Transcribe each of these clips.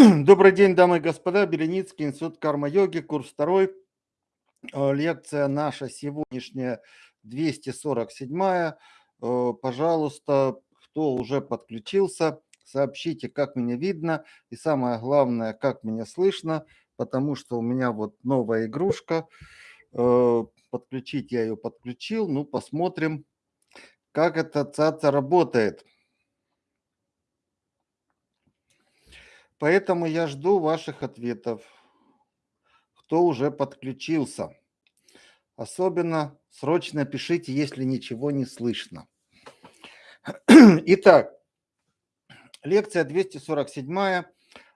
Добрый день, дамы и господа. Беленицкий, Институт карма-йоги, курс второй. Э, лекция наша сегодняшняя 247. Э, пожалуйста, кто уже подключился, сообщите, как меня видно. И самое главное, как меня слышно, потому что у меня вот новая игрушка. Э, подключить я ее подключил. Ну, посмотрим, как эта цаца работает. Поэтому я жду ваших ответов, кто уже подключился. Особенно срочно пишите, если ничего не слышно. Итак, лекция 247.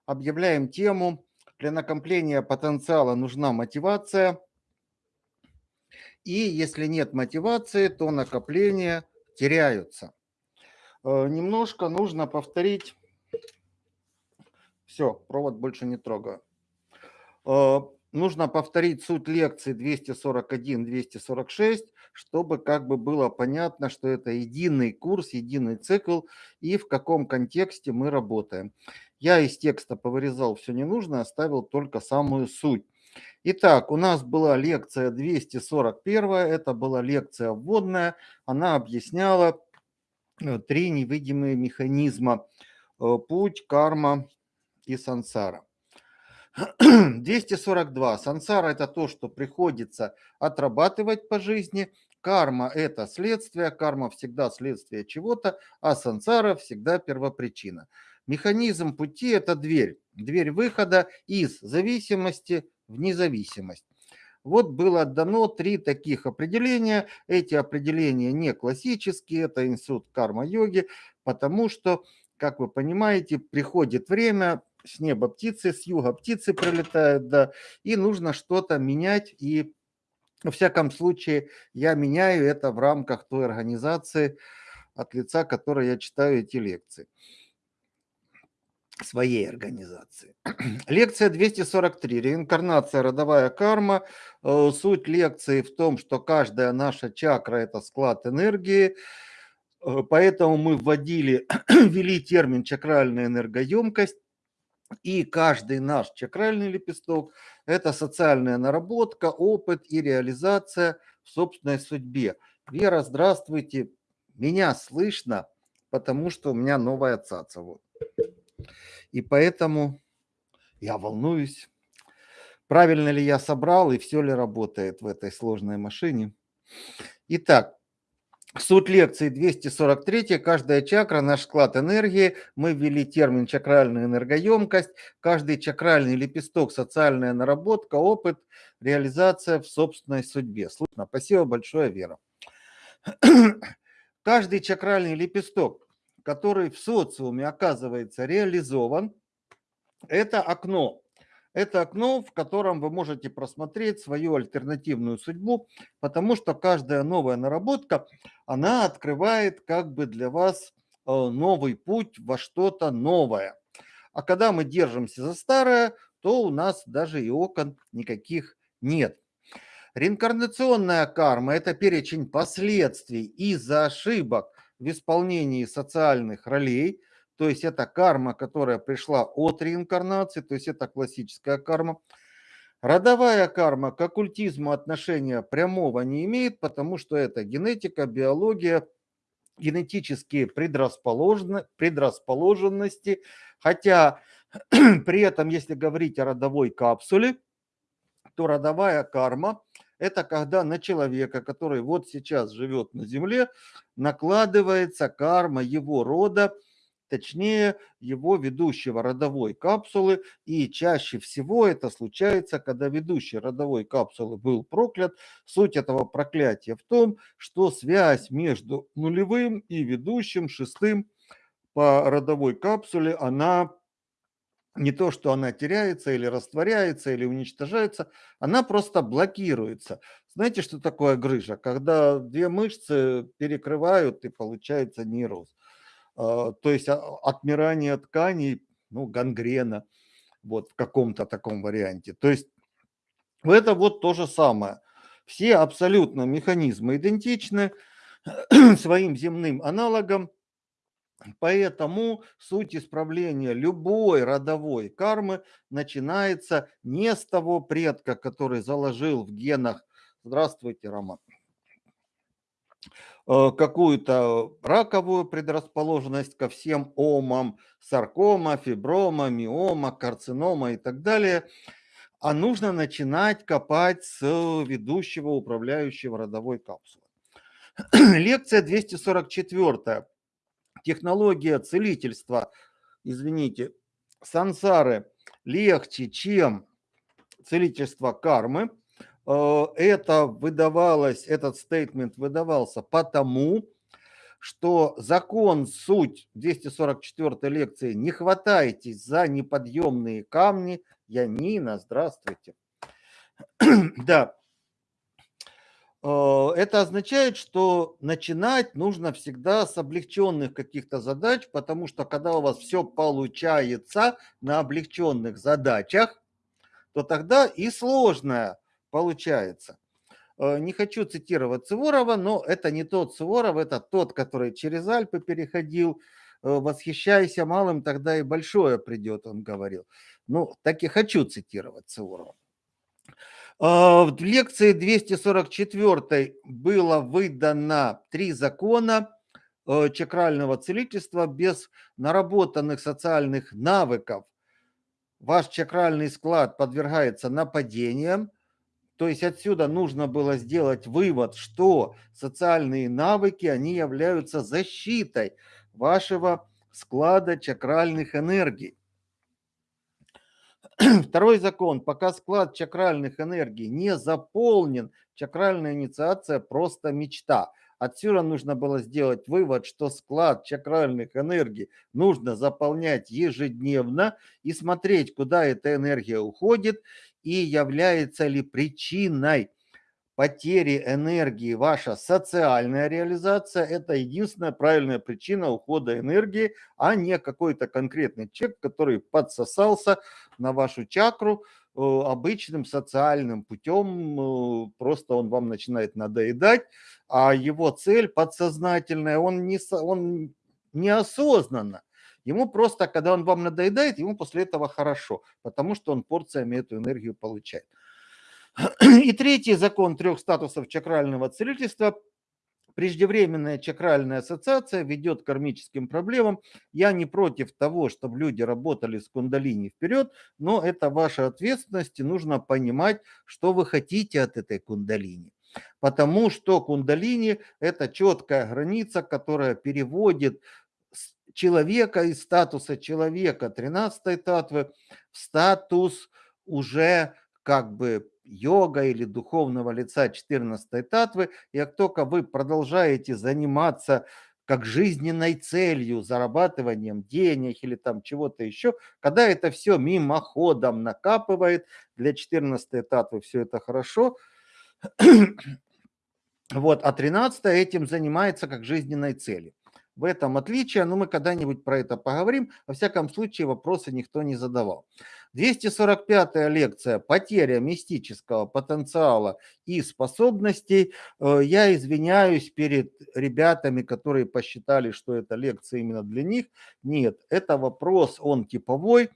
Объявляем тему. Для накопления потенциала нужна мотивация. И если нет мотивации, то накопления теряются. Э, немножко нужно повторить все, провод больше не трогаю. Э, нужно повторить суть лекции 241-246, чтобы как бы было понятно, что это единый курс, единый цикл и в каком контексте мы работаем. Я из текста повырезал все ненужное, оставил только самую суть. Итак, у нас была лекция 241, это была лекция вводная, она объясняла э, три невидимые механизма. Э, путь, карма, и сансара. 242. Сансара – это то, что приходится отрабатывать по жизни. Карма – это следствие, карма всегда следствие чего-то, а сансара всегда первопричина. Механизм пути – это дверь, дверь выхода из зависимости в независимость. Вот было дано три таких определения. Эти определения не классические, это институт карма-йоги, потому что, как вы понимаете, приходит время, с неба птицы, с юга птицы прилетают, да, и нужно что-то менять, и во всяком случае я меняю это в рамках той организации, от лица которой я читаю эти лекции своей организации. Лекция 243. Реинкарнация, родовая карма. Э, суть лекции в том, что каждая наша чакра – это склад энергии, э, поэтому мы вводили, ввели термин чакральная энергоемкость, и каждый наш чакральный лепесток – это социальная наработка, опыт и реализация в собственной судьбе. Вера, здравствуйте. Меня слышно, потому что у меня новая цаца. Вот. И поэтому я волнуюсь, правильно ли я собрал и все ли работает в этой сложной машине. Итак, Суть лекции 243. Каждая чакра – наш склад энергии. Мы ввели термин чакральная энергоемкость. Каждый чакральный лепесток – социальная наработка, опыт, реализация в собственной судьбе. Слышно? Спасибо большое, Вера. Каждый чакральный лепесток, который в социуме оказывается реализован, это окно это окно, в котором вы можете просмотреть свою альтернативную судьбу, потому что каждая новая наработка, она открывает как бы для вас э, новый путь во что-то новое. А когда мы держимся за старое, то у нас даже и окон никаких нет. Реинкарнационная карма – это перечень последствий из-за ошибок в исполнении социальных ролей – то есть это карма, которая пришла от реинкарнации, то есть это классическая карма. Родовая карма к оккультизму отношения прямого не имеет, потому что это генетика, биология, генетические предрасположенности. Хотя при этом, если говорить о родовой капсуле, то родовая карма – это когда на человека, который вот сейчас живет на Земле, накладывается карма его рода, точнее его ведущего родовой капсулы. И чаще всего это случается, когда ведущий родовой капсулы был проклят. Суть этого проклятия в том, что связь между нулевым и ведущим шестым по родовой капсуле, она не то, что она теряется или растворяется, или уничтожается, она просто блокируется. Знаете, что такое грыжа? Когда две мышцы перекрывают и получается нейроз. А, то есть а, отмирание тканей, ну, гангрена, вот в каком-то таком варианте. То есть это вот то же самое. Все абсолютно механизмы идентичны своим земным аналогам. Поэтому суть исправления любой родовой кармы начинается не с того предка, который заложил в генах, здравствуйте, Роман, какую-то раковую предрасположенность ко всем омам, саркома, фиброма, миома, карцинома и так далее, а нужно начинать копать с ведущего управляющего родовой капсулы. Лекция 244 технология целительства, извините, сансары легче, чем целительство кармы. Э, это выдавалось, этот стейтмент выдавался потому, что закон, суть 244 лекции «Не хватайтесь за неподъемные камни». Янина, здравствуйте. да, Э, это означает, что начинать нужно всегда с облегченных каких-то задач, потому что когда у вас все получается на облегченных задачах, то тогда и сложное получается. Э, не хочу цитировать Суворова, но это не тот Суворов, это тот, который через Альпы переходил. Э, Восхищайся малым, тогда и большое придет, он говорил. Ну, так и хочу цитировать Суворова. А, в лекции 244 было выдано три закона э, чакрального целительства без наработанных социальных навыков. Ваш чакральный склад подвергается нападениям, то есть отсюда нужно было сделать вывод, что социальные навыки, они являются защитой вашего склада чакральных энергий. Второй закон. Пока склад чакральных энергий не заполнен, чакральная инициация просто мечта. Отсюда нужно было сделать вывод, что склад чакральных энергий нужно заполнять ежедневно и смотреть, куда эта энергия уходит и является ли причиной потери энергии, ваша социальная реализация – это единственная правильная причина ухода энергии, а не какой-то конкретный человек, который подсосался на вашу чакру э, обычным социальным путем, э, просто он вам начинает надоедать, а его цель подсознательная, он, не, он неосознанно. Ему просто, когда он вам надоедает, ему после этого хорошо, потому что он порциями эту энергию получает. И третий закон трех статусов чакрального целительства преждевременная чакральная ассоциация ведет к кармическим проблемам. Я не против того, чтобы люди работали с кундалини вперед, но это ваша ответственность, и нужно понимать, что вы хотите от этой кундалини. Потому что кундалини – это четкая граница, которая переводит человека из статуса человека 13 татвы в статус уже как бы йога или духовного лица 14 татвы, и как только вы продолжаете заниматься как жизненной целью, зарабатыванием денег или там чего-то еще, когда это все мимоходом накапывает, для 14 татвы все это хорошо, вот, а 13 этим занимается как жизненной целью. В этом отличие, но мы когда-нибудь про это поговорим. Во всяком случае, вопросы никто не задавал. 245-я лекция «Потеря мистического потенциала и способностей». Э, я извиняюсь перед ребятами, которые посчитали, что эта лекция именно для них. Нет, это вопрос, он типовой.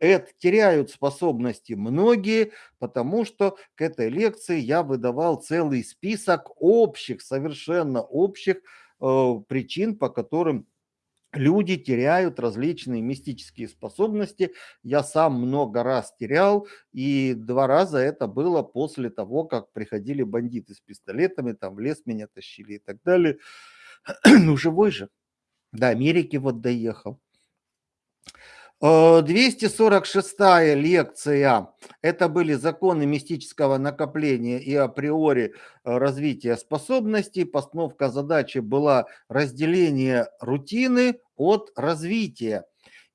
Это теряют способности многие, потому что к этой лекции я выдавал целый список общих, совершенно общих причин, по которым люди теряют различные мистические способности. Я сам много раз терял, и два раза это было после того, как приходили бандиты с пистолетами, там в лес меня тащили и так далее. Ну, живой же. До Америки вот доехал. 246 э, лекция. Это были законы мистического накопления и априори э, развития способностей. Постановка задачи была разделение рутины от развития.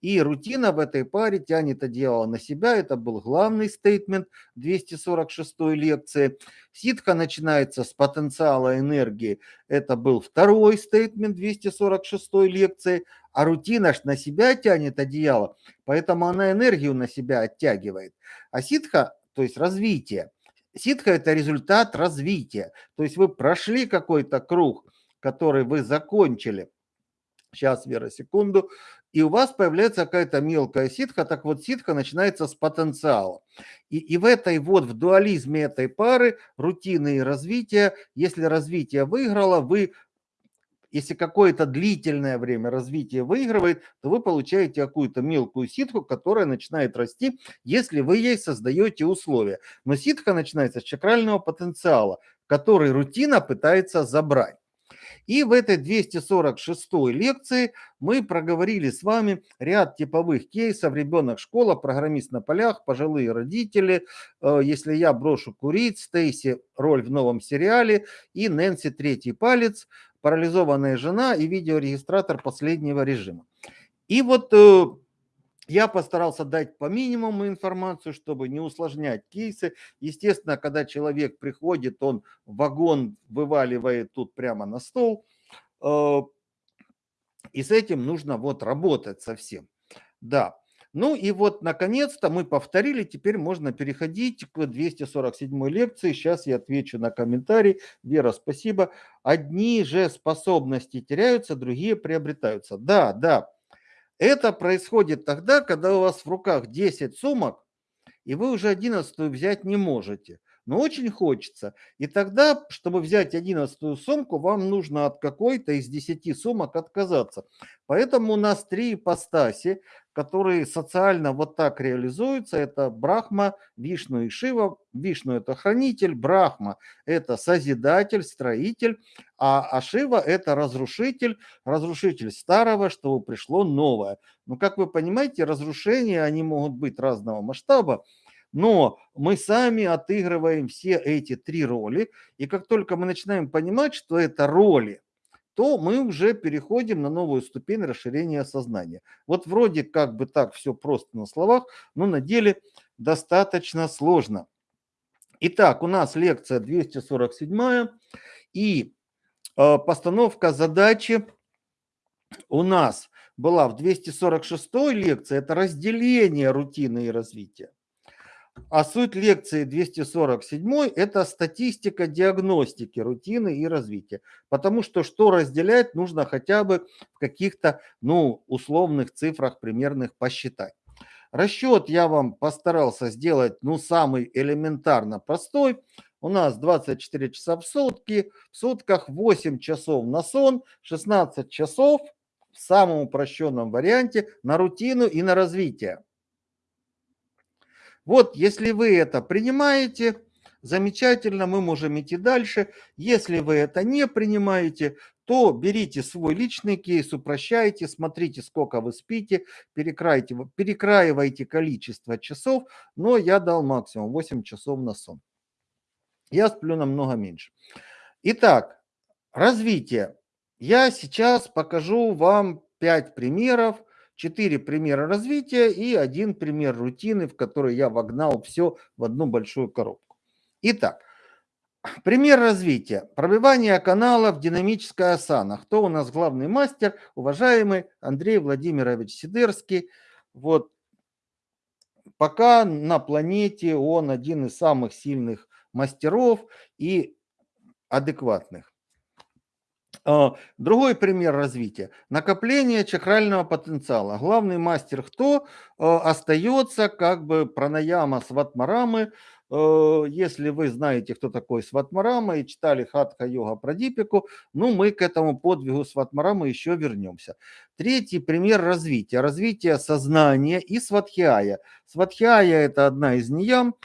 И рутина в этой паре тянет одеяло на себя. Это был главный стейтмент 246 лекции. Ситха начинается с потенциала энергии. Это был второй стейтмент 246 лекции. А рутина ж на себя тянет одеяло, поэтому она энергию на себя оттягивает. А ситха, то есть развитие, ситха – это результат развития. То есть вы прошли какой-то круг, который вы закончили, Сейчас, Вера, секунду. И у вас появляется какая-то мелкая ситха. Так вот, ситха начинается с потенциала. И, и в этой вот, в дуализме этой пары, рутины и развития, если развитие выиграло, вы если какое-то длительное время развитие выигрывает, то вы получаете какую-то мелкую ситху, которая начинает расти, если вы ей создаете условия. Но ситха начинается с чакрального потенциала, который рутина пытается забрать. И в этой 246 лекции мы проговорили с вами ряд типовых кейсов. Ребенок, школа, программист на полях, пожилые родители, э, если я брошу курить, Стейси, роль в новом сериале и Нэнси, третий палец, парализованная жена и видеорегистратор последнего режима. И вот э, я постарался дать по минимуму информацию, чтобы не усложнять кейсы. Естественно, когда человек приходит, он вагон вываливает тут прямо на стол. Э, и с этим нужно вот работать совсем. Да. Ну и вот, наконец-то, мы повторили, теперь можно переходить к 247 лекции. Сейчас я отвечу на комментарий. Вера, спасибо. Одни же способности теряются, другие приобретаются. Да, да. Это происходит тогда, когда у вас в руках 10 сумок, и вы уже 11 взять не можете но очень хочется. И тогда, чтобы взять одиннадцатую сумку, вам нужно от какой-то из десяти сумок отказаться. Поэтому у нас три ипостаси, которые социально вот так реализуются. Это Брахма, Вишну и Шива. Вишну – это хранитель, Брахма – это созидатель, строитель, а, а Шива – это разрушитель, разрушитель старого, чтобы пришло новое. Но, как вы понимаете, разрушения, они могут быть разного масштаба. Но мы сами отыгрываем все эти три роли, и как только мы начинаем понимать, что это роли, то мы уже переходим на новую ступень расширения сознания. Вот вроде как бы так все просто на словах, но на деле достаточно сложно. Итак, у нас лекция 247 и э, постановка задачи у нас была в 246 лекции, это разделение рутины и развития. А суть лекции 247 – это статистика диагностики рутины и развития. Потому что что разделять, нужно хотя бы в каких-то ну, условных цифрах примерных посчитать. Расчет я вам постарался сделать ну, самый элементарно простой. У нас 24 часа в сутки, в сутках 8 часов на сон, 16 часов в самом упрощенном варианте на рутину и на развитие. Вот, если вы это принимаете, замечательно, мы можем идти дальше. Если вы это не принимаете, то берите свой личный кейс, упрощайте, смотрите, сколько вы спите, перекраивайте, перекраивайте количество часов, но я дал максимум 8 часов на сон. Я сплю намного меньше. Итак, развитие. Я сейчас покажу вам 5 примеров, четыре примера развития и один пример рутины, в который я вогнал все в одну большую коробку. Итак, пример развития. Пробивание канала в динамической асана. Кто у нас главный мастер? Уважаемый Андрей Владимирович Сидерский. Вот пока на планете он один из самых сильных мастеров и адекватных. А, другой пример развития. Накопление чакрального потенциала. Главный мастер кто? А, остается как бы пранаяма сватмарамы. А, если вы знаете, кто такой сватмарама и читали хатха йога прадипику, ну мы к этому подвигу сватмарамы еще вернемся. Третий пример развития. Развитие сознания и сватхиая. Сватхиая это одна из ниям.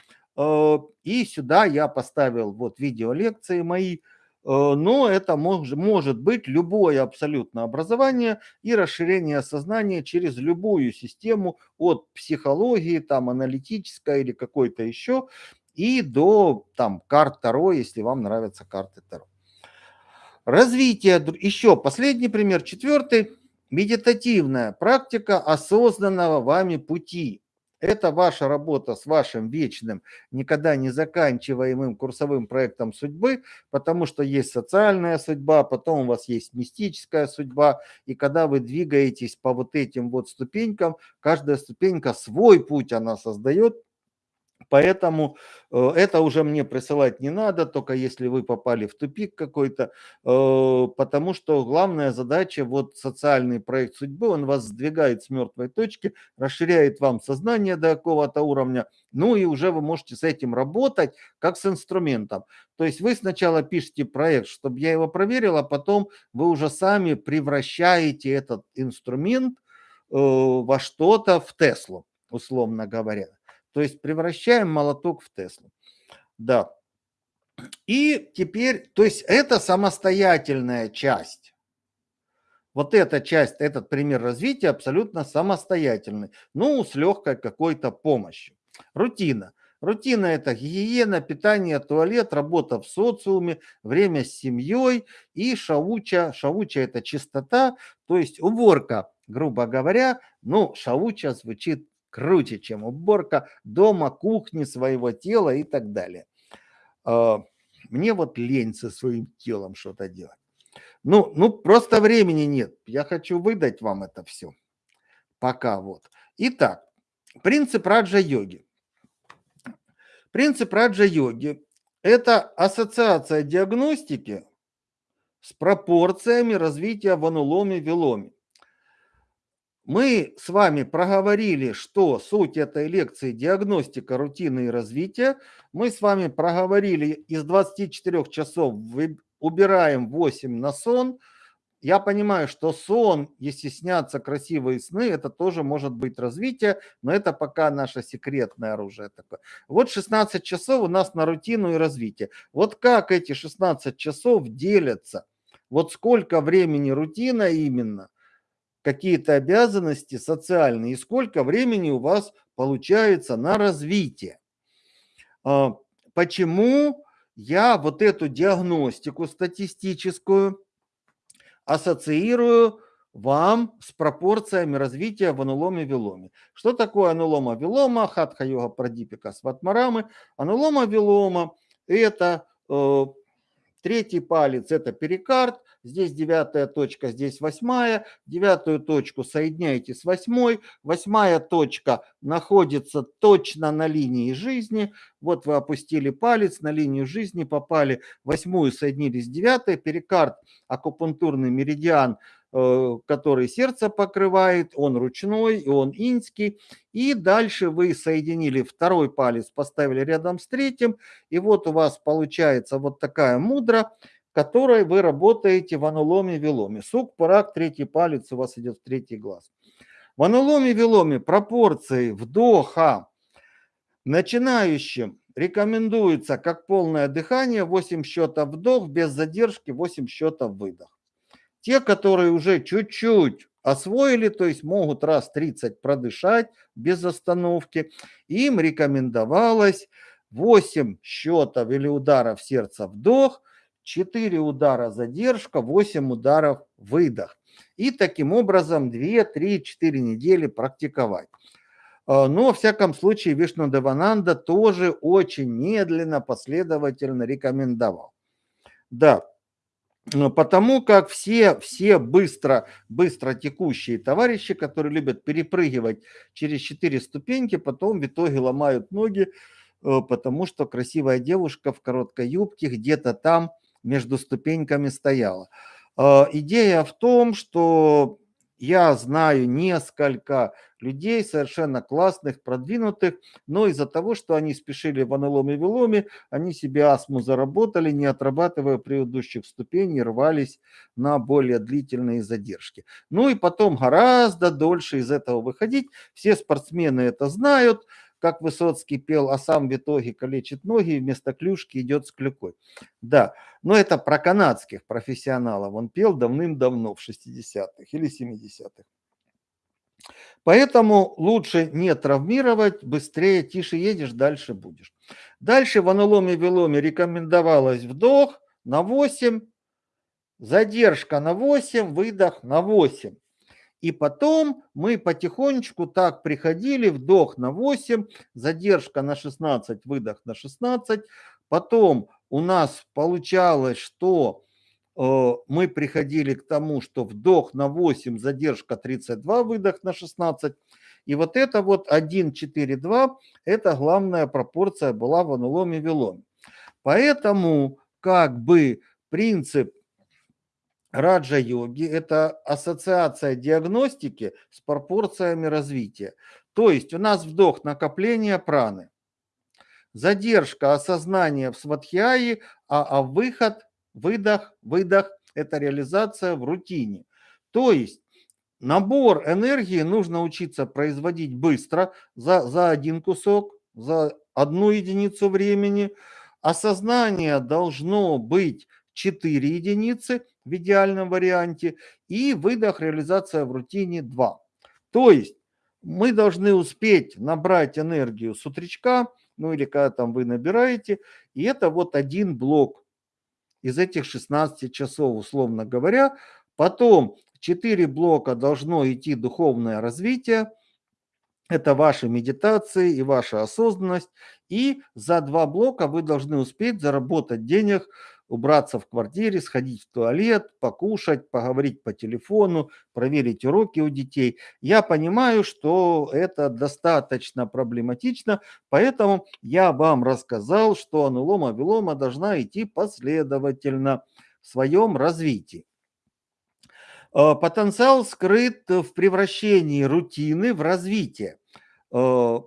И сюда я поставил вот видеолекции мои – Э, но это может, может быть любое абсолютно образование и расширение сознания через любую систему от психологии, там аналитической или какой-то еще, и до там карт Таро, если вам нравятся карты Таро. Развитие, еще последний пример, четвертый, медитативная практика осознанного вами пути. Это ваша работа с вашим вечным, никогда не заканчиваемым курсовым проектом судьбы, потому что есть социальная судьба, потом у вас есть мистическая судьба, и когда вы двигаетесь по вот этим вот ступенькам, каждая ступенька свой путь она создает, Поэтому э, это уже мне присылать не надо, только если вы попали в тупик какой-то, э, потому что главная задача, вот социальный проект судьбы, он вас сдвигает с мертвой точки, расширяет вам сознание до какого-то уровня, ну и уже вы можете с этим работать как с инструментом. То есть вы сначала пишете проект, чтобы я его проверил, а потом вы уже сами превращаете этот инструмент э, во что-то в Теслу, условно говоря. То есть превращаем молоток в Теслу. Да. И теперь, то есть это самостоятельная часть. Вот эта часть, этот пример развития абсолютно самостоятельный, ну, с легкой какой-то помощью. Рутина. Рутина – это гигиена, питание, туалет, работа в социуме, время с семьей и шауча. Шауча – это чистота, то есть уборка, грубо говоря. Ну, шауча звучит круче, чем уборка дома, кухни, своего тела и так далее. А, мне вот лень со своим телом что-то делать. Ну, ну, просто времени нет. Я хочу выдать вам это все. Пока вот. Итак, принцип раджа-йоги. Принцип раджа-йоги – это ассоциация диагностики с пропорциями развития в ануломе-виломе. Мы с вами проговорили, что суть этой лекции – диагностика рутины и развития. Мы с вами проговорили, из 24 часов убираем 8 на сон. Я понимаю, что сон, если снятся красивые сны, это тоже может быть развитие, но это пока наше секретное оружие такое. Вот 16 часов у нас на рутину и развитие. Вот как эти 16 часов делятся? Вот сколько времени рутина именно, какие-то обязанности социальные и сколько времени у вас получается на развитие. А, почему я вот эту диагностику статистическую ассоциирую вам с пропорциями развития в ануломе-виломе. Что такое анулома-вилома? Хатха-йога прадипика сватмарамы. Анулома-вилома – это э, Третий палец – это перикард, здесь девятая точка, здесь восьмая. Девятую точку соединяете с восьмой. Восьмая точка находится точно на линии жизни. Вот вы опустили палец, на линию жизни попали. Восьмую соединили с девятой. Перикард – акупунктурный меридиан – Э, который сердце покрывает, он ручной, он инский. И дальше вы соединили второй палец, поставили рядом с третьим, и вот у вас получается вот такая мудра, которой вы работаете в ануломе-виломе. Сук, парак, третий палец у вас идет в третий глаз. В ануломе-виломе пропорции вдоха начинающим рекомендуется как полное дыхание, 8 счетов вдох, без задержки 8 счетов выдох. Те, которые уже чуть-чуть освоили, то есть могут раз 30 продышать без остановки, им рекомендовалось 8 счетов или ударов сердца вдох, 4 удара задержка, 8 ударов выдох. И таким образом 2, 3, 4 недели практиковать. А, но, во всяком случае, Вишну Девананда тоже очень медленно, последовательно рекомендовал. Да, потому как все, все быстро, быстро текущие товарищи, которые любят перепрыгивать через четыре ступеньки, потом в итоге ломают ноги, э, потому что красивая девушка в короткой юбке где-то там между ступеньками стояла. Э, идея в том, что я знаю несколько людей совершенно классных, продвинутых, но из-за того, что они спешили в аналоме виломе, они себе астму заработали, не отрабатывая предыдущих ступеней, рвались на более длительные задержки. Ну и потом гораздо дольше из этого выходить. Все спортсмены это знают, как Высоцкий пел, а сам в итоге калечит ноги вместо клюшки идет с клюкой. Да, но это про канадских профессионалов. Он пел давным-давно, в 60-х или 70-х. Поэтому лучше не травмировать, быстрее, тише едешь, дальше будешь. Дальше в аналоме-виломе рекомендовалось вдох на 8, задержка на 8, выдох на 8. И потом мы потихонечку так приходили, вдох на 8, задержка на 16, выдох на 16. Потом у нас получалось, что э, мы приходили к тому, что вдох на 8, задержка 32, выдох на 16. И вот это вот 1, 4, 2, это главная пропорция была в ануломе виломе. Поэтому как бы принцип раджа-йоги – это ассоциация диагностики с пропорциями развития. То есть у нас вдох накопление праны, задержка осознания в сватхьяи, а, а выход, выдох, выдох – это реализация в рутине. То есть набор энергии нужно учиться производить быстро, за, за один кусок, за одну единицу времени. Осознание должно быть 4 единицы в идеальном варианте и выдох реализация в рутине 2. То есть мы должны успеть набрать энергию с утречка, ну или когда там вы набираете, и это вот один блок из этих 16 часов, условно говоря. Потом 4 блока должно идти духовное развитие, это ваши медитации и ваша осознанность. И за два блока вы должны успеть заработать денег убраться в квартире, сходить в туалет, покушать, поговорить по телефону, проверить уроки у детей. Я понимаю, что это достаточно проблематично, поэтому я вам рассказал, что анулома-вилома должна идти последовательно в своем развитии. Э, потенциал скрыт в превращении рутины в развитие. Э,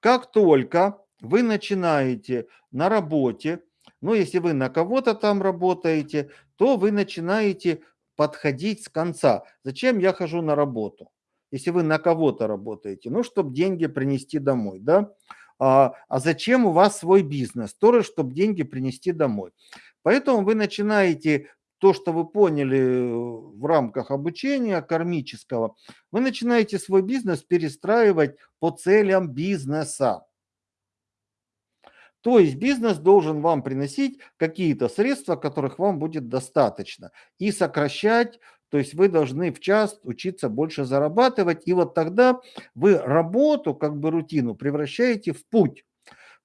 как только вы начинаете на работе но если вы на кого-то там работаете, то вы начинаете подходить с конца. Зачем я хожу на работу? Если вы на кого-то работаете, ну, чтобы деньги принести домой, да? А, а зачем у вас свой бизнес? Тоже, чтобы деньги принести домой. Поэтому вы начинаете то, что вы поняли э, в рамках обучения кармического, вы начинаете свой бизнес перестраивать по целям бизнеса. То есть бизнес должен вам приносить какие-то средства, которых вам будет достаточно. И сокращать, то есть вы должны в час учиться больше зарабатывать. И вот тогда вы работу, как бы рутину, превращаете в путь.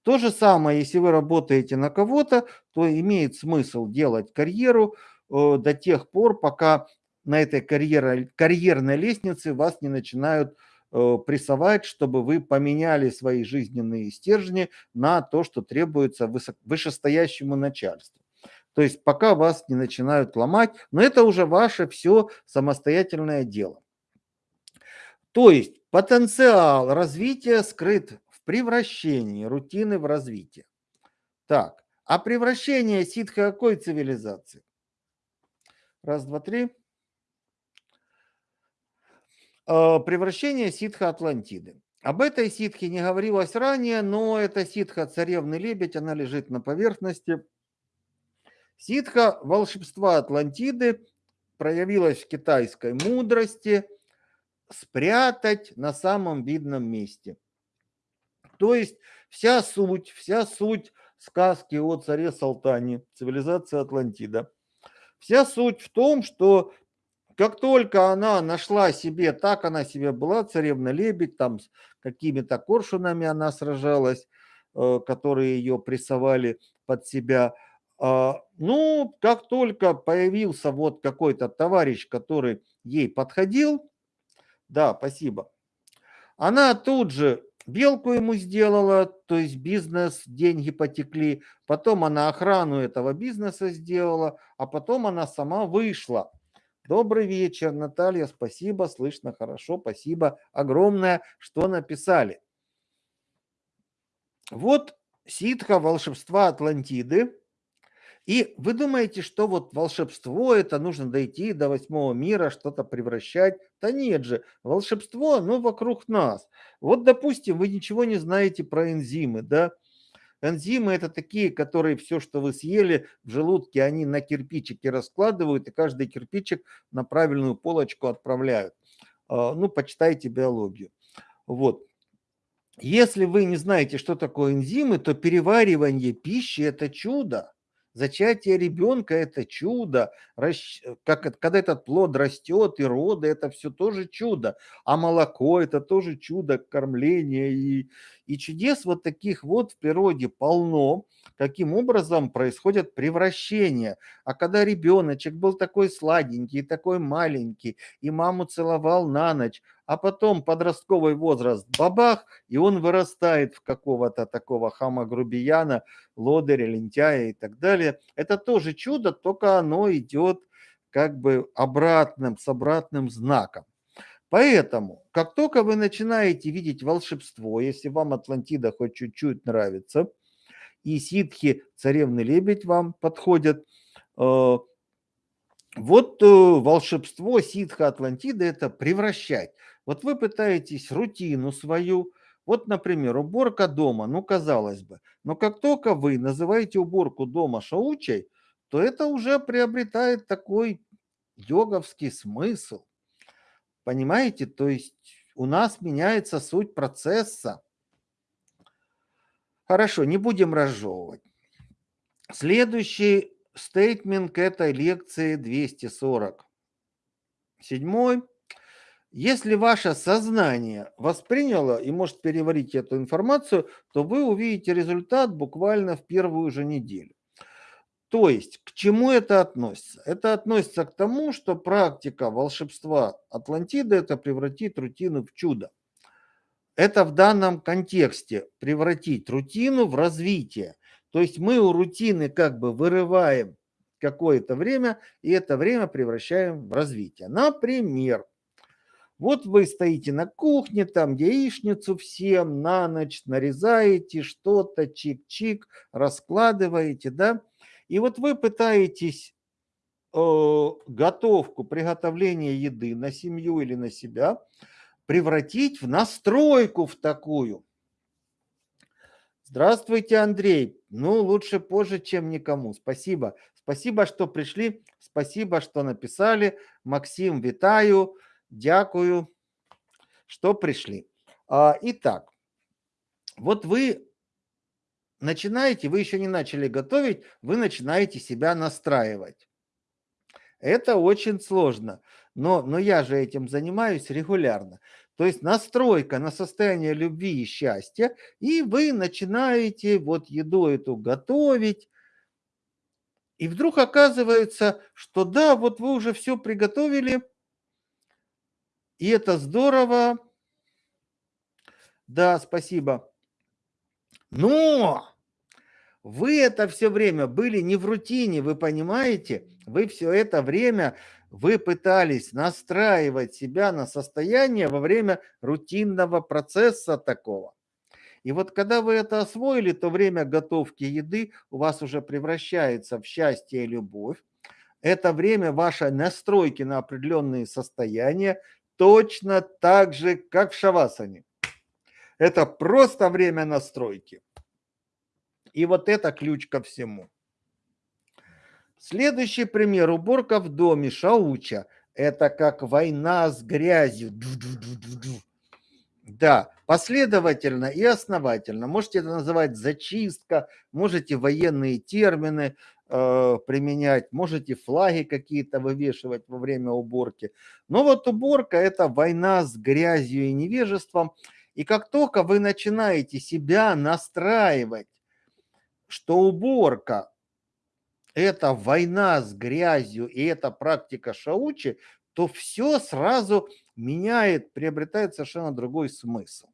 То же самое, если вы работаете на кого-то, то имеет смысл делать карьеру э, до тех пор, пока на этой карьер, карьерной лестнице вас не начинают прессовать, чтобы вы поменяли свои жизненные стержни на то, что требуется вышестоящему начальству. То есть пока вас не начинают ломать, но это уже ваше все самостоятельное дело. То есть потенциал развития скрыт в превращении рутины в развитие. Так, а превращение ситха какой цивилизации? Раз, два, три. Э, превращение ситха Атлантиды. Об этой ситхе не говорилось ранее, но это ситха царевны лебедь, она лежит на поверхности. Ситха волшебства Атлантиды проявилась в китайской мудрости спрятать на самом видном месте. То есть вся суть, вся суть сказки о царе Салтане, цивилизации Атлантида, вся суть в том, что как только она нашла себе, так она себе была, царевна-лебедь, там с какими-то коршунами она сражалась, э, которые ее прессовали под себя. А, ну, как только появился вот какой-то товарищ, который ей подходил, да, спасибо, она тут же белку ему сделала, то есть бизнес, деньги потекли, потом она охрану этого бизнеса сделала, а потом она сама вышла. Добрый вечер, Наталья, спасибо, слышно хорошо, спасибо огромное, что написали. Вот ситха волшебства Атлантиды. И вы думаете, что вот волшебство, это нужно дойти до восьмого мира, что-то превращать? Да нет же, волшебство, оно вокруг нас. Вот, допустим, вы ничего не знаете про энзимы, да? Энзимы это такие, которые все, что вы съели в желудке, они на кирпичики раскладывают, и каждый кирпичик на правильную полочку отправляют. А, ну, почитайте биологию. Вот. Если вы не знаете, что такое энзимы, то переваривание пищи – это чудо. Зачатие ребенка – это чудо. Как, когда этот плод растет и роды – это все тоже чудо. А молоко – это тоже чудо кормления. И, и чудес вот таких вот в природе полно. Каким образом происходят превращения. А когда ребеночек был такой сладенький, такой маленький, и маму целовал на ночь, а потом подростковый возраст, бабах, и он вырастает в какого-то такого хама-грубияна, лодыря, лентяя и так далее. Это тоже чудо, только оно идет как бы обратным, с обратным знаком. Поэтому, как только вы начинаете видеть волшебство, если вам Атлантида хоть чуть-чуть нравится, и ситхи, царевны лебедь вам подходят, э, вот э, волшебство ситха Атлантиды – это превращать. Вот вы пытаетесь рутину свою, вот, например, уборка дома, ну, казалось бы, но как только вы называете уборку дома шаучей, то это уже приобретает такой йоговский смысл. Понимаете? То есть у нас меняется суть процесса. Хорошо, не будем разжевывать. Следующий стейтмент к этой лекции 240. Седьмой. Если ваше сознание восприняло и может переварить эту информацию, то вы увидите результат буквально в первую же неделю. То есть, к чему это относится? Это относится к тому, что практика волшебства Атлантиды – это превратить рутину в чудо. Это в данном контексте превратить рутину в развитие. То есть мы у рутины как бы вырываем какое-то время, и это время превращаем в развитие. Например, вот вы стоите на кухне, там яичницу всем на ночь нарезаете, что-то чик-чик, раскладываете, да? И вот вы пытаетесь э, готовку, приготовление еды на семью или на себя превратить в настройку в такую. Здравствуйте, Андрей. Ну, лучше позже, чем никому. Спасибо. Спасибо, что пришли. Спасибо, что написали. Максим, витаю. Дякую, что пришли. А, итак, вот вы начинаете, вы еще не начали готовить, вы начинаете себя настраивать. Это очень сложно, но, но я же этим занимаюсь регулярно. То есть настройка на состояние любви и счастья, и вы начинаете вот еду эту готовить, и вдруг оказывается, что да, вот вы уже все приготовили, и это здорово. Да, спасибо. Но вы это все время были не в рутине, вы понимаете? Вы все это время, вы пытались настраивать себя на состояние во время рутинного процесса такого. И вот когда вы это освоили, то время готовки еды у вас уже превращается в счастье и любовь. Это время вашей настройки на определенные состояния точно так же, как в шавасане. Это просто время настройки. И вот это ключ ко всему. Следующий пример. Уборка в доме Шауча. Это как война с грязью. Да, последовательно и основательно. Можете это называть зачистка, можете военные термины применять, можете флаги какие-то вывешивать во время уборки. Но вот уборка – это война с грязью и невежеством. И как только вы начинаете себя настраивать что уборка – это война с грязью и это практика шаучи, то все сразу меняет, приобретает совершенно другой смысл.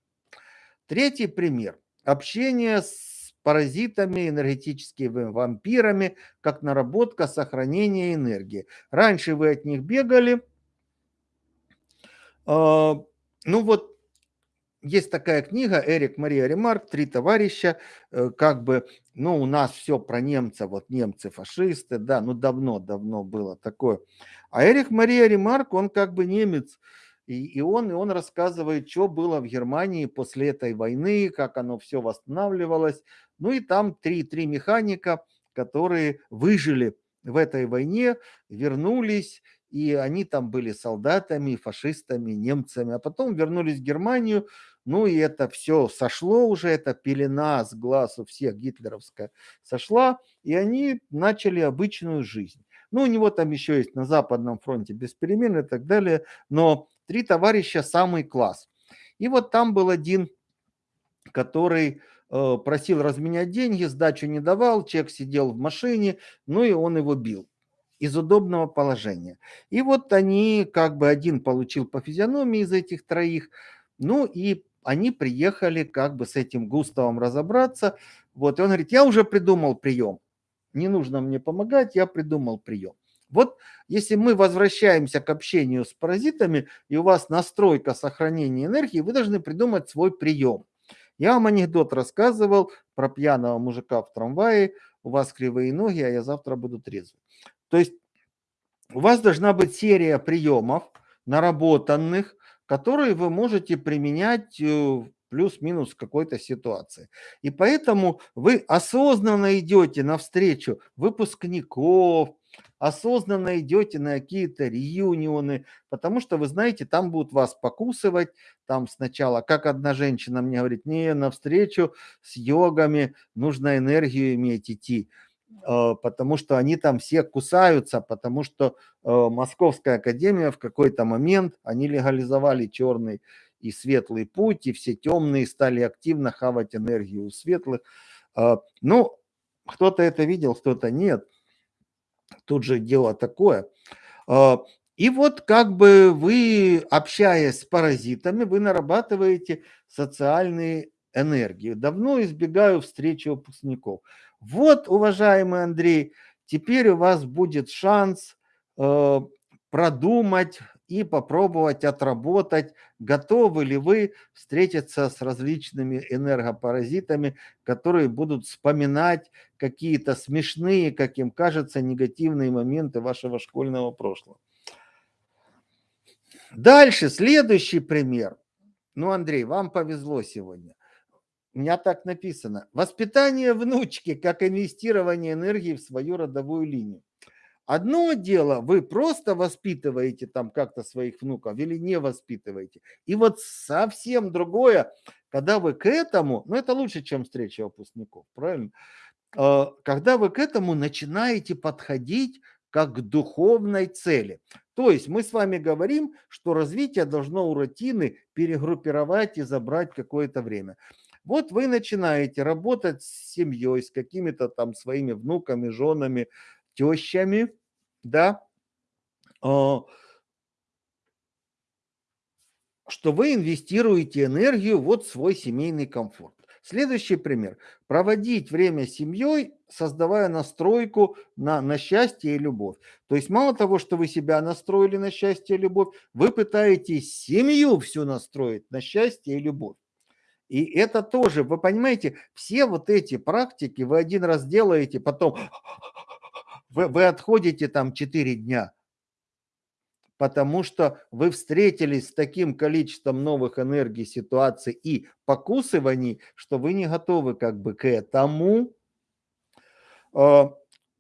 Третий пример. Общение с паразитами, энергетическими вампирами, как наработка сохранения энергии. Раньше вы от них бегали. А, ну вот есть такая книга Эрик Мария Ремарк «Три товарища», э, как бы, ну, у нас все про немцев, вот немцы фашисты, да, ну, давно-давно было такое. А Эрик Мария Ремарк, он как бы немец, и, и, он, и он рассказывает, что было в Германии после этой войны, как оно все восстанавливалось. Ну и там три, три механика, которые выжили в этой войне, вернулись, и они там были солдатами, фашистами, немцами, а потом вернулись в Германию, ну и это все сошло уже, эта пелена с глаз у всех гитлеровская сошла, и они начали обычную жизнь. Ну, у него там еще есть на Западном фронте без перемен и так далее, но три товарища самый класс. И вот там был один, который э, просил разменять деньги, сдачу не давал, человек сидел в машине, ну и он его бил. из удобного положения. И вот они, как бы один получил по физиономии из этих троих, ну и они приехали как бы с этим Густавом разобраться. Вот, и он говорит, я уже придумал прием. Не нужно мне помогать, я придумал прием. Вот если мы возвращаемся к общению с паразитами, и у вас настройка сохранения энергии, вы должны придумать свой прием. Я вам анекдот рассказывал про пьяного мужика в трамвае, у вас кривые ноги, а я завтра буду трезвый. То есть у вас должна быть серия приемов, наработанных, которые вы можете применять э, плюс-минус какой-то ситуации. И поэтому вы осознанно идете навстречу выпускников, осознанно идете на какие-то реюнионы, потому что вы знаете, там будут вас покусывать, там сначала, как одна женщина мне говорит, не, навстречу с йогами нужно энергию иметь идти, э, потому что они там все кусаются, потому что э, Московская академия в какой-то момент, они легализовали черный и светлый путь, и все темные стали активно хавать энергию у светлых. Э, ну, кто-то это видел, кто-то нет тут же дело такое. А, и вот как бы вы, общаясь с паразитами, вы нарабатываете социальные энергии. Давно избегаю встречи выпускников. Вот, уважаемый Андрей, теперь у вас будет шанс э, продумать и попробовать отработать, готовы ли вы встретиться с различными энергопаразитами, которые будут вспоминать какие-то смешные, как им кажется, негативные моменты вашего школьного прошлого. Дальше, следующий пример. Ну, Андрей, вам повезло сегодня. У меня так написано. Воспитание внучки как инвестирование энергии в свою родовую линию. Одно дело, вы просто воспитываете там как-то своих внуков или не воспитываете. И вот совсем другое, когда вы к этому, ну это лучше, чем встреча выпускников, правильно? А, когда вы к этому начинаете подходить как к духовной цели. То есть мы с вами говорим, что развитие должно у рутины перегруппировать и забрать какое-то время. Вот вы начинаете работать с семьей, с какими-то там своими внуками, женами, тещами, да, а, что вы инвестируете энергию вот в свой семейный комфорт. Следующий пример. Проводить время с семьей, создавая настройку на, на счастье и любовь. То есть мало того, что вы себя настроили на счастье и любовь, вы пытаетесь семью всю настроить на счастье и любовь. И это тоже, вы понимаете, все вот эти практики вы один раз делаете, потом вы, вы отходите там 4 дня, потому что вы встретились с таким количеством новых энергий, ситуаций и покусываний, что вы не готовы как бы к этому. А,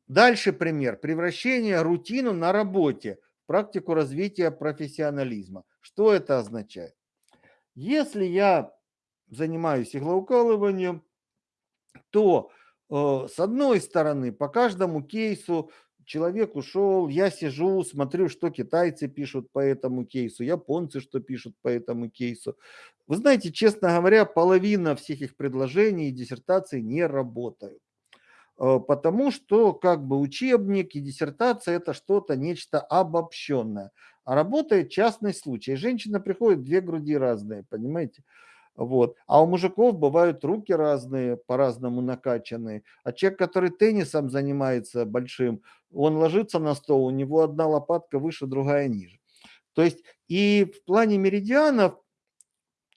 дальше пример. Превращение рутину на работе практику развития профессионализма. Что это означает? Если я занимаюсь иглоукалыванием, то с одной стороны по каждому кейсу человек ушел, я сижу, смотрю, что китайцы пишут по этому кейсу, японцы что пишут по этому кейсу. Вы знаете, честно говоря, половина всех их предложений и диссертаций не работают. Э, потому что как бы учебник и диссертация это что-то, нечто обобщенное. А работает частный случай. Женщина приходит, две груди разные, понимаете? Вот. А у мужиков бывают руки разные, по-разному накачанные. А человек, который теннисом занимается большим, он ложится на стол, у него одна лопатка выше, другая ниже. То есть и в плане меридианов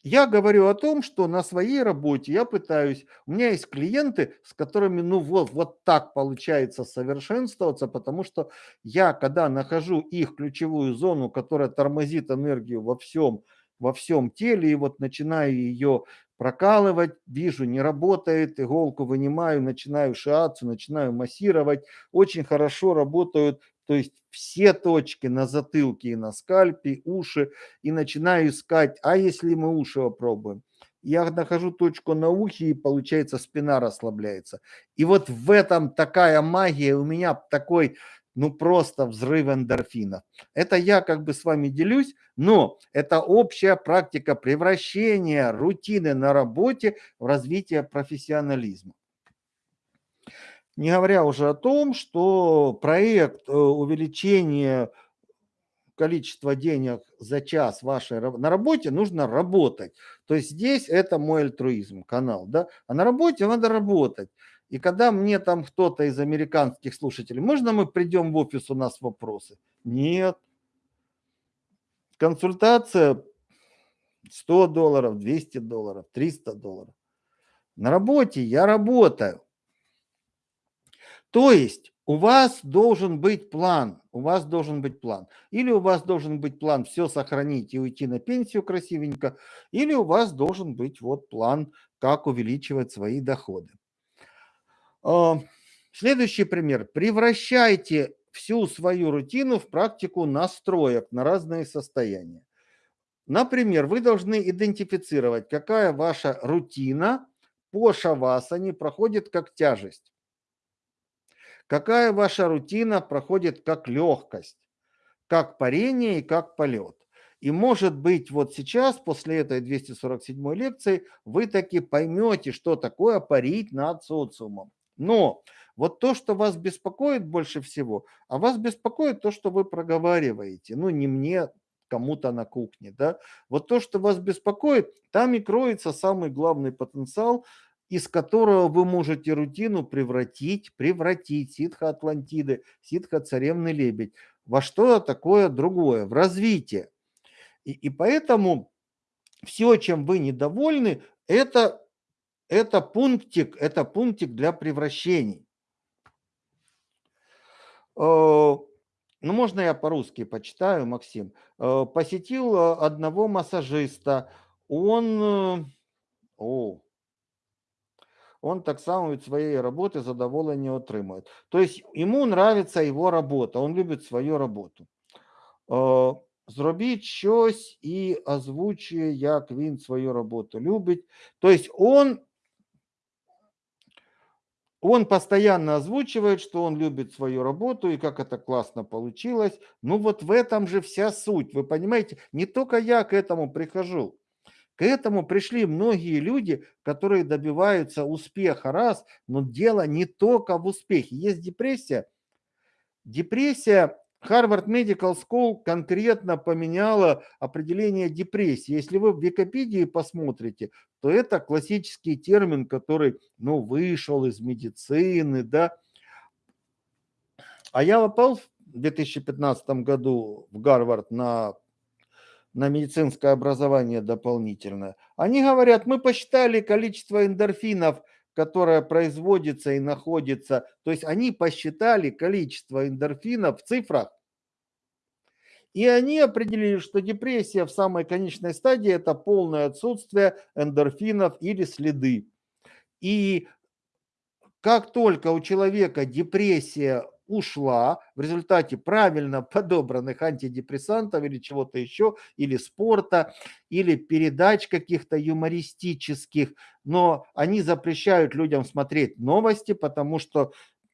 я говорю о том, что на своей работе я пытаюсь, у меня есть клиенты, с которыми ну вот, вот так получается совершенствоваться, потому что я, когда нахожу их ключевую зону, которая тормозит энергию во всем, во всем теле, и вот начинаю ее прокалывать, вижу, не работает, иголку вынимаю, начинаю шиаться, начинаю массировать. Очень хорошо работают, то есть все точки на затылке и на скальпе, уши, и начинаю искать, а если мы уши попробуем? Я нахожу точку на ухе, и получается спина расслабляется. И вот в этом такая магия, у меня такой ну просто взрыв эндорфинов. Это я как бы с вами делюсь, но это общая практика превращения рутины на работе в развитие профессионализма. Не говоря уже о том, что проект э, увеличения количества денег за час вашей на работе нужно работать. То есть здесь это мой альтруизм, канал, да. А на работе надо работать. И когда мне там кто-то из американских слушателей, можно мы придем в офис, у нас вопросы? Нет. Консультация 100 долларов, 200 долларов, 300 долларов. На работе я работаю. То есть у вас должен быть план, у вас должен быть план. Или у вас должен быть план все сохранить и уйти на пенсию красивенько, или у вас должен быть вот план, как увеличивать свои доходы. Следующий пример. Превращайте всю свою рутину в практику настроек на разные состояния. Например, вы должны идентифицировать, какая ваша рутина по шавасане проходит как тяжесть. Какая ваша рутина проходит как легкость, как парение и как полет. И может быть вот сейчас, после этой 247 лекции, вы таки поймете, что такое парить над социумом. Но вот то, что вас беспокоит больше всего, а вас беспокоит то, что вы проговариваете. Ну, не мне, кому-то на кухне, да. Вот то, что вас беспокоит, там и кроется самый главный потенциал из которого вы можете рутину превратить, превратить ситха Атлантиды, ситха Царевны Лебедь во что такое другое, в развитие. И, и поэтому все, чем вы недовольны, это, это пунктик, это пунктик для превращений. Э, ну, можно я по-русски почитаю, Максим. Э, посетил э, одного массажиста. Он... О, он так само від своєї роботи задоволення отримує. Тобто йому нравится його робота, він любить свою роботу. Зробіть щось і озвучує, як він свою роботу любить. Тобто он, он постоянно озвучивает, что он любит свою работу и как это классно получилось. Ну вот в этом же вся суть, вы понимаете? Не только я к этому прихожу. К этому пришли многие люди, которые добиваются успеха, раз, но дело не только в успехе. Есть депрессия. Депрессия, Harvard Medical School конкретно поменяла определение депрессии. Если вы в Википедии посмотрите, то это классический термин, который ну, вышел из медицины. Да? А я попал в 2015 году в Гарвард на на медицинское образование дополнительное. Они говорят, мы посчитали количество эндорфинов, которое производится и находится. То есть они посчитали количество эндорфинов в цифрах. И они определили, что депрессия в самой конечной стадии – это полное отсутствие эндорфинов или следы. И как только у человека депрессия ушла в результате правильно подобранных антидепрессантов или чего-то еще, или спорта, или передач каких-то юмористических, но они запрещают людям смотреть новости, потому что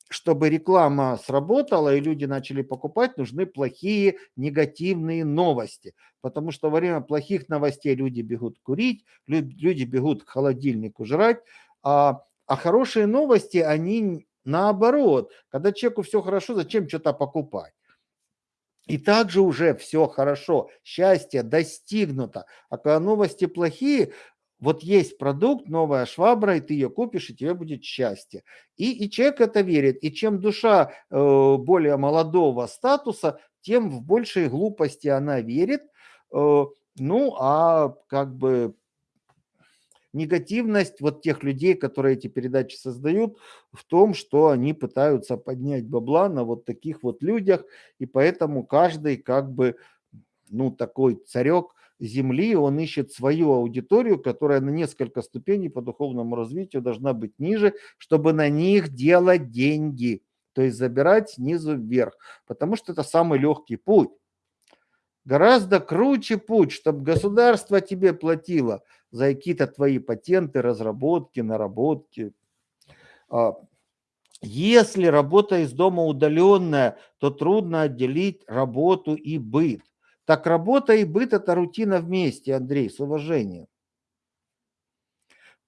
чтобы реклама сработала и люди начали покупать, нужны плохие негативные новости. Потому что во время плохих новостей люди бегут курить, люди бегут к холодильнику жрать, а, а хорошие новости, они Наоборот, когда человеку все хорошо, зачем что-то покупать? И также уже все хорошо, счастье достигнуто. А когда новости плохие, вот есть продукт, новая швабра, и ты ее купишь, и тебе будет счастье. И, и человек это верит. И чем душа э, более молодого статуса, тем в большей глупости она верит. Э, ну, а как бы негативность вот тех людей, которые эти передачи создают, в том, что они пытаются поднять бабла на вот таких вот людях, и поэтому каждый как бы, ну, такой царек земли, он ищет свою аудиторию, которая на несколько ступеней по духовному развитию должна быть ниже, чтобы на них делать деньги, то есть забирать снизу вверх, потому что это самый легкий путь. Гораздо круче путь, чтобы государство тебе платило за какие-то твои патенты, разработки, наработки. А, если работа из дома удаленная, то трудно отделить работу и быт. Так работа и быт – это рутина вместе, Андрей, с уважением.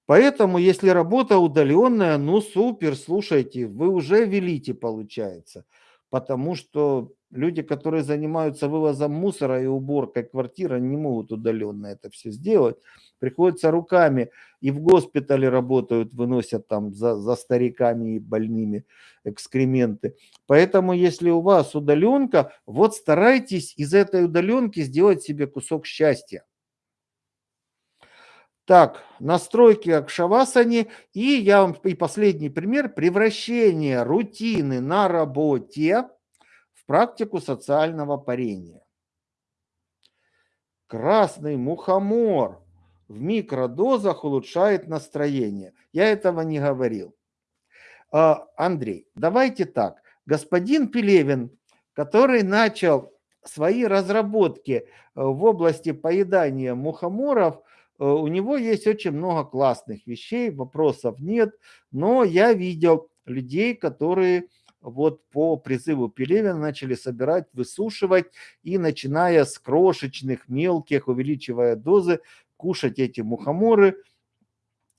Поэтому, если работа удаленная, ну супер, слушайте, вы уже велите, получается. Потому что люди, которые занимаются вывозом мусора и уборкой квартиры, не могут удаленно это все сделать. Приходится руками и в госпитале работают, выносят там за, за стариками и больными экскременты. Поэтому, если у вас удаленка, вот старайтесь из этой удаленки сделать себе кусок счастья. Так, настройки к шавасане. И я вам и последний пример. Превращение рутины на работе в практику социального парения. Красный мухомор в микродозах улучшает настроение. Я этого не говорил. А, Андрей, давайте так. Господин Пелевин, который начал свои разработки э, в области поедания мухоморов – Э, у него есть очень много классных вещей, вопросов нет, но я видел людей, которые вот по призыву Пелевина начали собирать, высушивать и начиная с крошечных, мелких, увеличивая дозы, кушать эти мухоморы –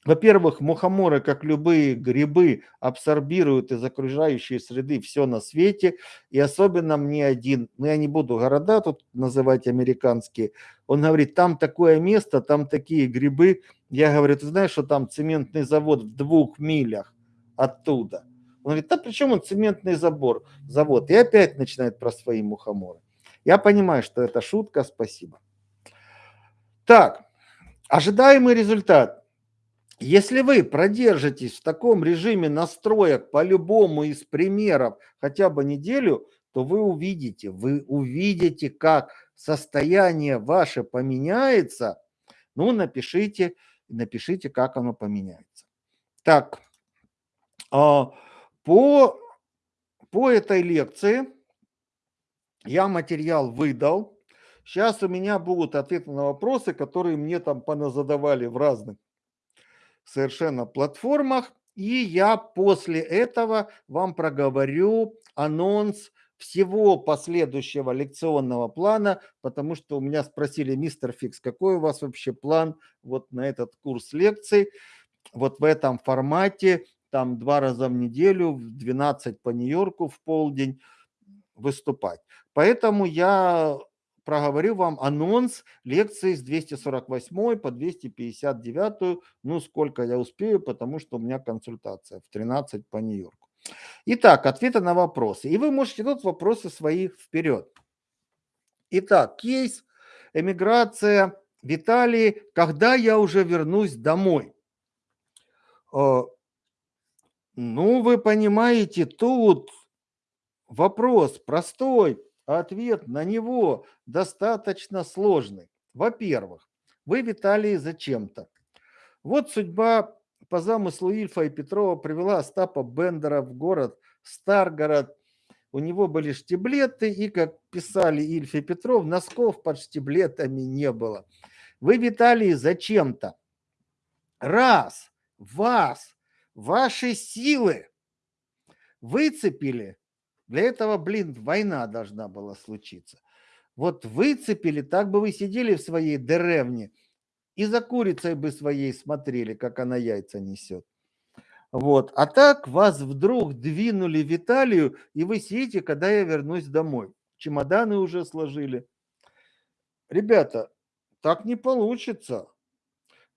во-первых, мухоморы, как любые грибы, абсорбируют из окружающей среды все на свете. И особенно мне один, ну я не буду города тут называть американские, он говорит, там такое место, там такие грибы. Я говорю, ты знаешь, что там цементный завод в двух милях оттуда? Он говорит, да при чем он цементный забор, завод? И опять начинает про свои мухоморы. Я понимаю, что это шутка, спасибо. Так, ожидаемый результат. Если вы продержитесь в таком режиме настроек по любому из примеров хотя бы неделю, то вы увидите, вы увидите, как состояние ваше поменяется. Ну, напишите, напишите, как оно поменяется. Так, а, по, по этой лекции я материал выдал. Сейчас у меня будут ответы на вопросы, которые мне там поназадавали в разных совершенно платформах. И я после этого вам проговорю анонс всего последующего лекционного плана, потому что у меня спросили, мистер Фикс, какой у вас вообще план вот на этот курс лекций, вот в этом формате, там два раза в неделю, в 12 по Нью-Йорку в полдень выступать. Поэтому я проговорю вам анонс лекции с 248 по 259, ну сколько я успею, потому что у меня консультация в 13 по Нью-Йорку. Итак, ответы на вопросы. И вы можете тут вопросы свои вперед. Итак, кейс, эмиграция в Италии, когда я уже вернусь домой. Э, ну, вы понимаете, тут вопрос простой, ответ на него достаточно сложный. Во-первых, вы в Италии зачем-то. Вот судьба по замыслу Ильфа и Петрова привела Остапа Бендера в город Старгород. У него были штиблеты, и, как писали Ильф и Петров, носков под штиблетами не было. Вы в Италии зачем-то. Раз вас, ваши силы выцепили для этого, блин, война должна была случиться. Вот выцепили, так бы вы сидели в своей деревне и за курицей бы своей смотрели, как она яйца несет. Вот. А так вас вдруг двинули в Италию, и вы сидите, когда я вернусь домой. Чемоданы уже сложили. Ребята, так не получится.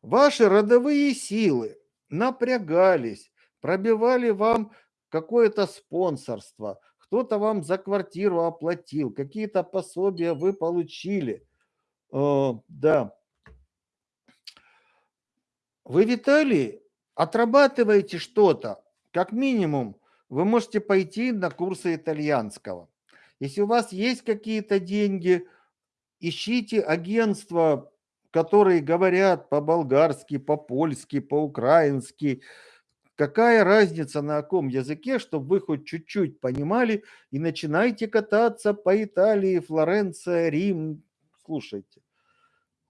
Ваши родовые силы напрягались, пробивали вам какое-то спонсорство, кто-то вам за квартиру оплатил, какие-то пособия вы получили. Э, да. Вы в Италии отрабатываете что-то. Как минимум, вы можете пойти на курсы итальянского. Если у вас есть какие-то деньги, ищите агентства, которые говорят по-болгарски, по-польски, по-украински, Какая разница на каком языке, чтобы вы хоть чуть-чуть понимали и начинайте кататься по Италии, Флоренция, Рим. Слушайте,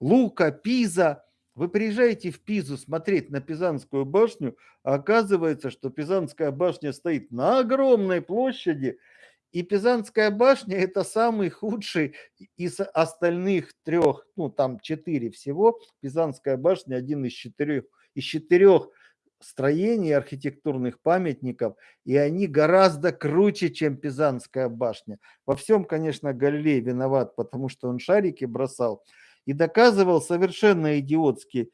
Лука, Пиза. Вы приезжаете в Пизу смотреть на Пизанскую башню, а оказывается, что Пизанская башня стоит на огромной площади, и Пизанская башня – это самый худший из остальных трех, ну там четыре всего. Пизанская башня – один из четырех из четырех строений архитектурных памятников, и они гораздо круче, чем Пизанская башня. Во всем, конечно, Галилей виноват, потому что он шарики бросал и доказывал совершенно идиотский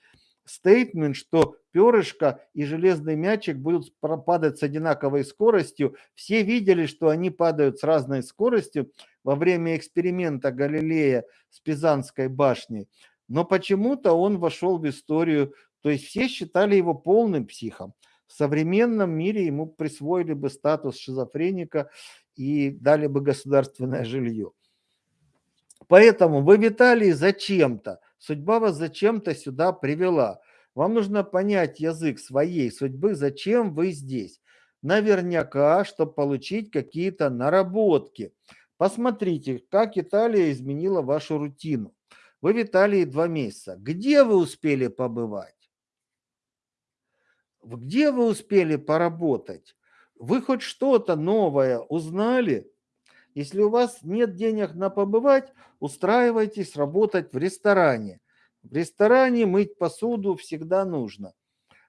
стейтмент, что перышко и железный мячик будут падать с одинаковой скоростью. Все видели, что они падают с разной скоростью во время эксперимента Галилея с Пизанской башней. Но почему-то он вошел в историю то есть все считали его полным психом. В современном мире ему присвоили бы статус шизофреника и дали бы государственное жилье. Поэтому вы, Виталий, зачем-то, судьба вас зачем-то сюда привела. Вам нужно понять язык своей судьбы, зачем вы здесь. Наверняка, чтобы получить какие-то наработки. Посмотрите, как Италия изменила вашу рутину. Вы в Италии два месяца. Где вы успели побывать? Где вы успели поработать? Вы хоть что-то новое узнали? Если у вас нет денег на побывать, устраивайтесь работать в ресторане. В ресторане мыть посуду всегда нужно.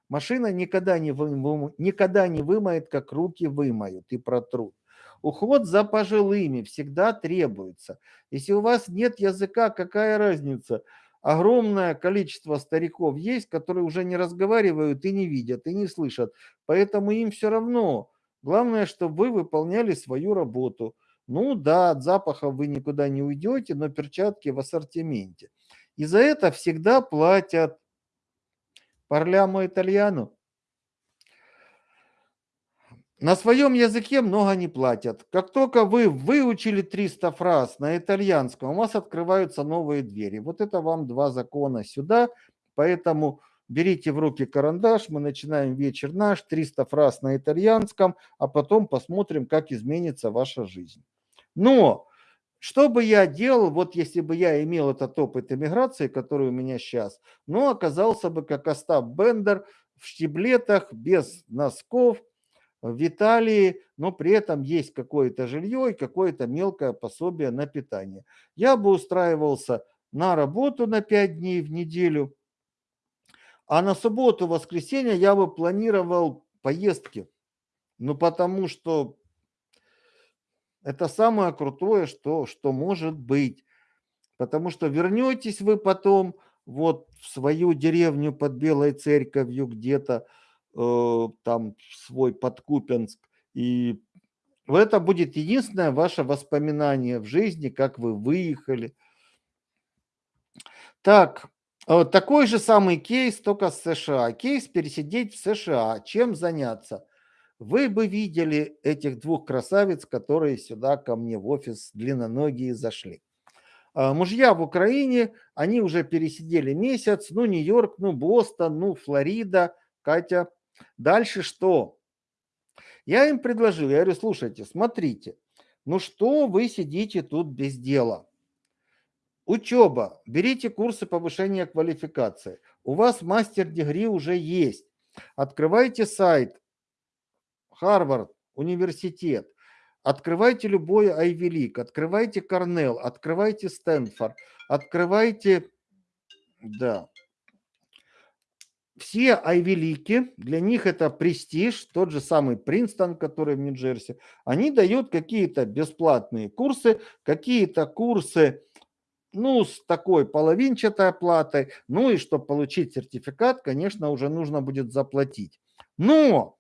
Машина никогда не, вы, никогда не вымоет, как руки вымоют и протрут. Уход за пожилыми всегда требуется. Если у вас нет языка, какая разница – огромное количество стариков есть, которые уже не разговаривают и не видят, и не слышат. Поэтому им все равно. Главное, чтобы вы выполняли свою работу. Ну да, от запаха вы никуда не уйдете, но перчатки в ассортименте. И за это всегда платят парлямо итальяну. На своем языке много не платят. Как только вы выучили 300 фраз на итальянском, у вас открываются новые двери. Вот это вам два закона сюда. Поэтому берите в руки карандаш, мы начинаем вечер наш, 300 фраз на итальянском, а потом посмотрим, как изменится ваша жизнь. Но что бы я делал, вот если бы я имел этот опыт эмиграции, который у меня сейчас, ну, оказался бы как Остап Бендер в штиблетах, без носков, в Италии, но при этом есть какое-то жилье и какое-то мелкое пособие на питание. Я бы устраивался на работу на 5 дней в неделю, а на субботу, воскресенье я бы планировал поездки. Ну, потому что это самое крутое, что, что может быть. Потому что вернетесь вы потом вот в свою деревню под Белой Церковью где-то, там свой Подкупенск. И это будет единственное ваше воспоминание в жизни, как вы выехали. Так, э, такой же самый кейс, только с США. Кейс пересидеть в США. Чем заняться? Вы бы видели этих двух красавиц, которые сюда ко мне в офис длинноногие зашли. А, мужья в Украине, они уже пересидели месяц, ну Нью-Йорк, ну Бостон, ну Флорида. Катя, Дальше что? Я им предложил, я говорю, слушайте, смотрите, ну что вы сидите тут без дела? Учеба, берите курсы повышения квалификации. У вас мастер-дегри уже есть. Открывайте сайт Харвард, университет. Открывайте любой Ivy League, открывайте Корнелл, открывайте Стэнфорд, открывайте, да, все айвелики, для них это престиж, тот же самый Принстон, который в Нью-Джерси, они дают какие-то бесплатные курсы, какие-то курсы, ну, с такой половинчатой оплатой, ну и чтобы получить сертификат, конечно, уже нужно будет заплатить. Но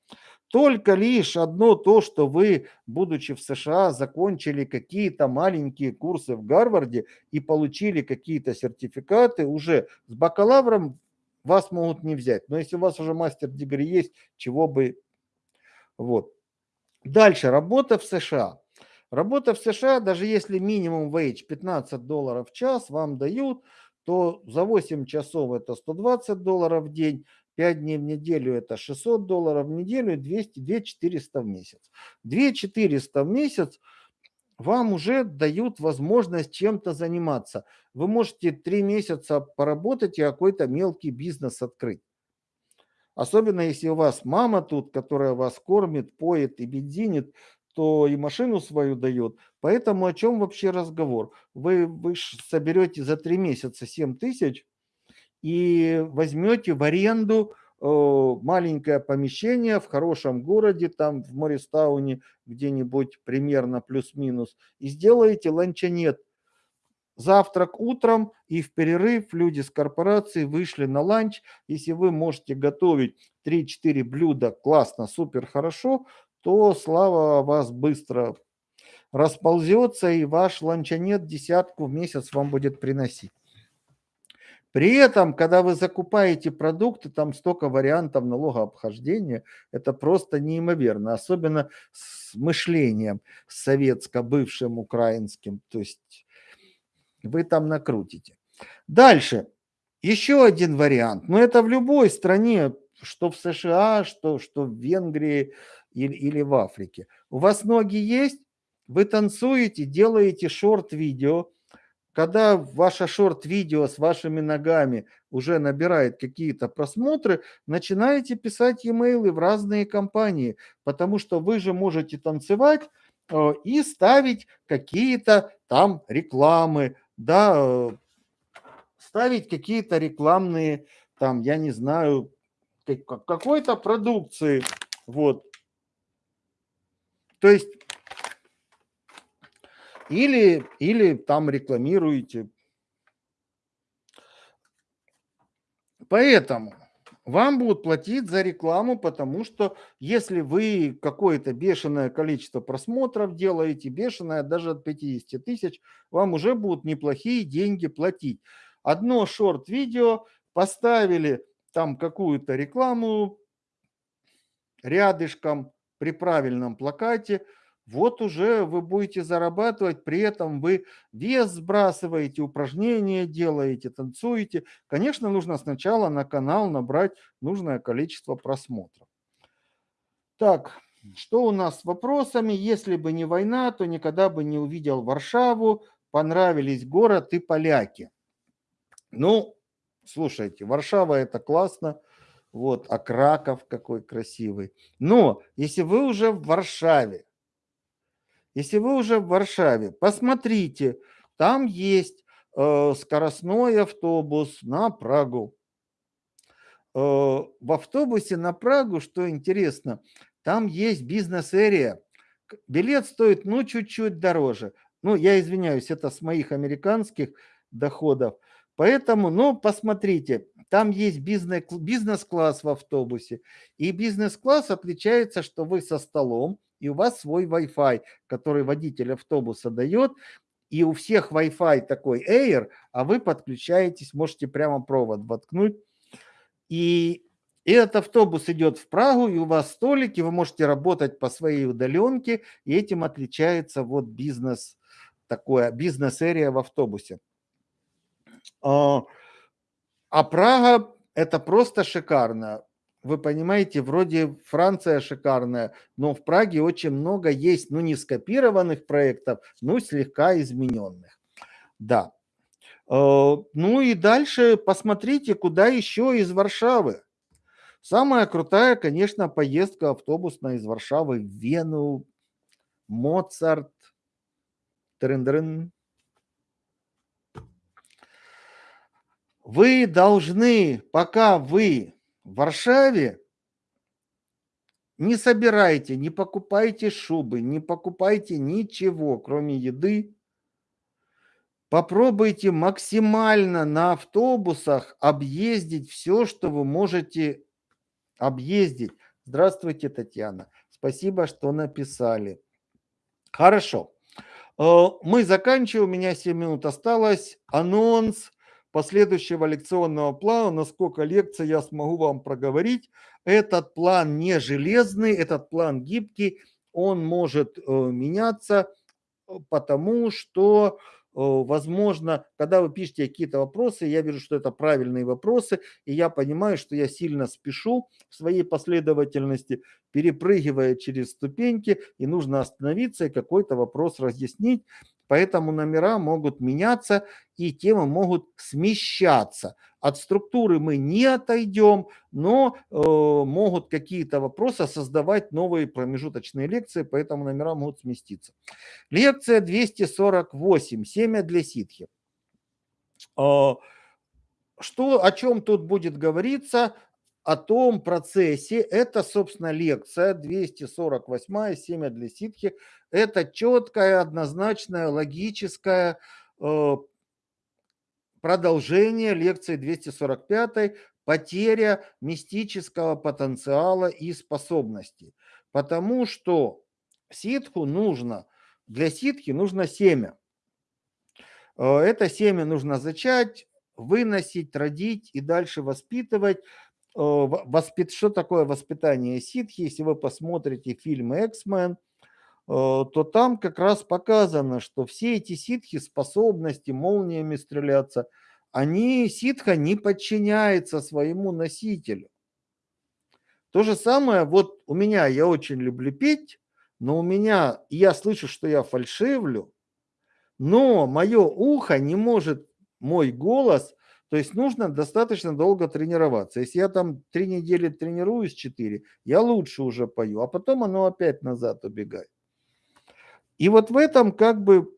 только лишь одно то, что вы, будучи в США, закончили какие-то маленькие курсы в Гарварде и получили какие-то сертификаты уже с бакалавром вас могут не взять. Но если у вас уже мастер-дегри есть, чего бы... Вот. Дальше, работа в США. Работа в США, даже если минимум wage 15 долларов в час вам дают, то за 8 часов это 120 долларов в день, 5 дней в неделю это 600 долларов в неделю, 200, 2 400 в месяц. 2 400 в месяц – вам уже дают возможность чем-то заниматься. Вы можете три месяца поработать и какой-то мелкий бизнес открыть. Особенно если у вас мама тут, которая вас кормит, поет и бензинит, то и машину свою дает. Поэтому о чем вообще разговор? Вы, вы соберете за три месяца 7 тысяч и возьмете в аренду маленькое помещение в хорошем городе, там в Мористауне где-нибудь примерно плюс-минус, и сделаете ланчонет. Завтрак утром и в перерыв люди с корпорации вышли на ланч. Если вы можете готовить 3-4 блюда классно, супер хорошо, то слава вас быстро расползется, и ваш ланчонет десятку в месяц вам будет приносить. При этом, когда вы закупаете продукты, там столько вариантов налогообхождения, это просто неимоверно, особенно с мышлением советско-бывшим украинским, то есть вы там накрутите. Дальше, еще один вариант, но это в любой стране, что в США, что, что в Венгрии или, или в Африке. У вас ноги есть, вы танцуете, делаете шорт-видео, когда ваше шорт-видео с вашими ногами уже набирает какие-то просмотры, начинаете писать e-mail в разные компании, потому что вы же можете танцевать э, и ставить какие-то там рекламы, да, э, ставить какие-то рекламные, там, я не знаю, какой-то продукции, вот. То есть или, или там рекламируете. Поэтому вам будут платить за рекламу, потому что если вы какое-то бешеное количество просмотров делаете, бешеное даже от 50 тысяч, вам уже будут неплохие деньги платить. Одно шорт-видео, поставили там какую-то рекламу рядышком при правильном плакате – вот уже вы будете зарабатывать, при этом вы вес сбрасываете, упражнения делаете, танцуете. Конечно, нужно сначала на канал набрать нужное количество просмотров. Так, что у нас с вопросами? Если бы не война, то никогда бы не увидел Варшаву, понравились город и поляки. Ну, слушайте, Варшава это классно, вот, а Краков какой красивый. Но если вы уже в Варшаве, если вы уже в Варшаве, посмотрите, там есть э, скоростной автобус на Прагу. Э, в автобусе на Прагу, что интересно, там есть бизнес-эрия. Билет стоит, ну, чуть-чуть дороже. Ну, я извиняюсь, это с моих американских доходов. Поэтому, ну, посмотрите, там есть бизнес-класс в автобусе. И бизнес-класс отличается, что вы со столом, и у вас свой Wi-Fi, который водитель автобуса дает, и у всех Wi-Fi такой Air, а вы подключаетесь, можете прямо провод воткнуть. И этот автобус идет в Прагу, и у вас столики, вы можете работать по своей удаленке, и этим отличается вот бизнес, такое бизнес-эрия в автобусе. А, а Прага – это просто шикарно вы понимаете, вроде Франция шикарная, но в Праге очень много есть, ну, не скопированных проектов, но слегка измененных. Да. Э, ну и дальше посмотрите, куда еще из Варшавы. Самая крутая, конечно, поездка автобусная из Варшавы в Вену, Моцарт, трын Вы должны, пока вы Варшаве не собирайте, не покупайте шубы, не покупайте ничего, кроме еды. Попробуйте максимально на автобусах объездить все, что вы можете объездить. Здравствуйте, Татьяна. Спасибо, что написали. Хорошо. Э, мы заканчиваем. У меня 7 минут осталось. Анонс последующего лекционного плана, насколько лекций я смогу вам проговорить. Этот план не железный, этот план гибкий, он может э, меняться, э, потому что возможно, когда вы пишете какие-то вопросы, я вижу, что это правильные вопросы, и я понимаю, что я сильно спешу в своей последовательности, перепрыгивая через ступеньки, и нужно остановиться и какой-то вопрос разъяснить. Поэтому номера могут меняться и темы могут смещаться. От структуры мы не отойдем, но э, могут какие-то вопросы создавать новые промежуточные лекции, поэтому номера могут сместиться. Лекция 248. Семя для ситхи. Э, что, о чем тут будет говориться? О том процессе. Это, собственно, лекция 248 «Семя для ситхи». Это четкая, однозначная, логическая э, продолжение лекции 245 «Потеря мистического потенциала и способностей». Потому что ситху нужно, для ситхи нужно семя. Э, это семя нужно зачать, выносить, родить и дальше воспитывать. Э, воспит... Что такое воспитание ситхи? Если вы посмотрите фильм «Эксмен», Э, то там как раз показано, что все эти ситхи, способности молниями стреляться, они, ситха не подчиняется своему носителю. То же самое, вот у меня, я очень люблю петь, но у меня, я слышу, что я фальшивлю, но мое ухо не может мой голос, то есть нужно достаточно долго тренироваться. Если я там три недели тренируюсь, четыре, я лучше уже пою, а потом оно опять назад убегает. И вот в этом как бы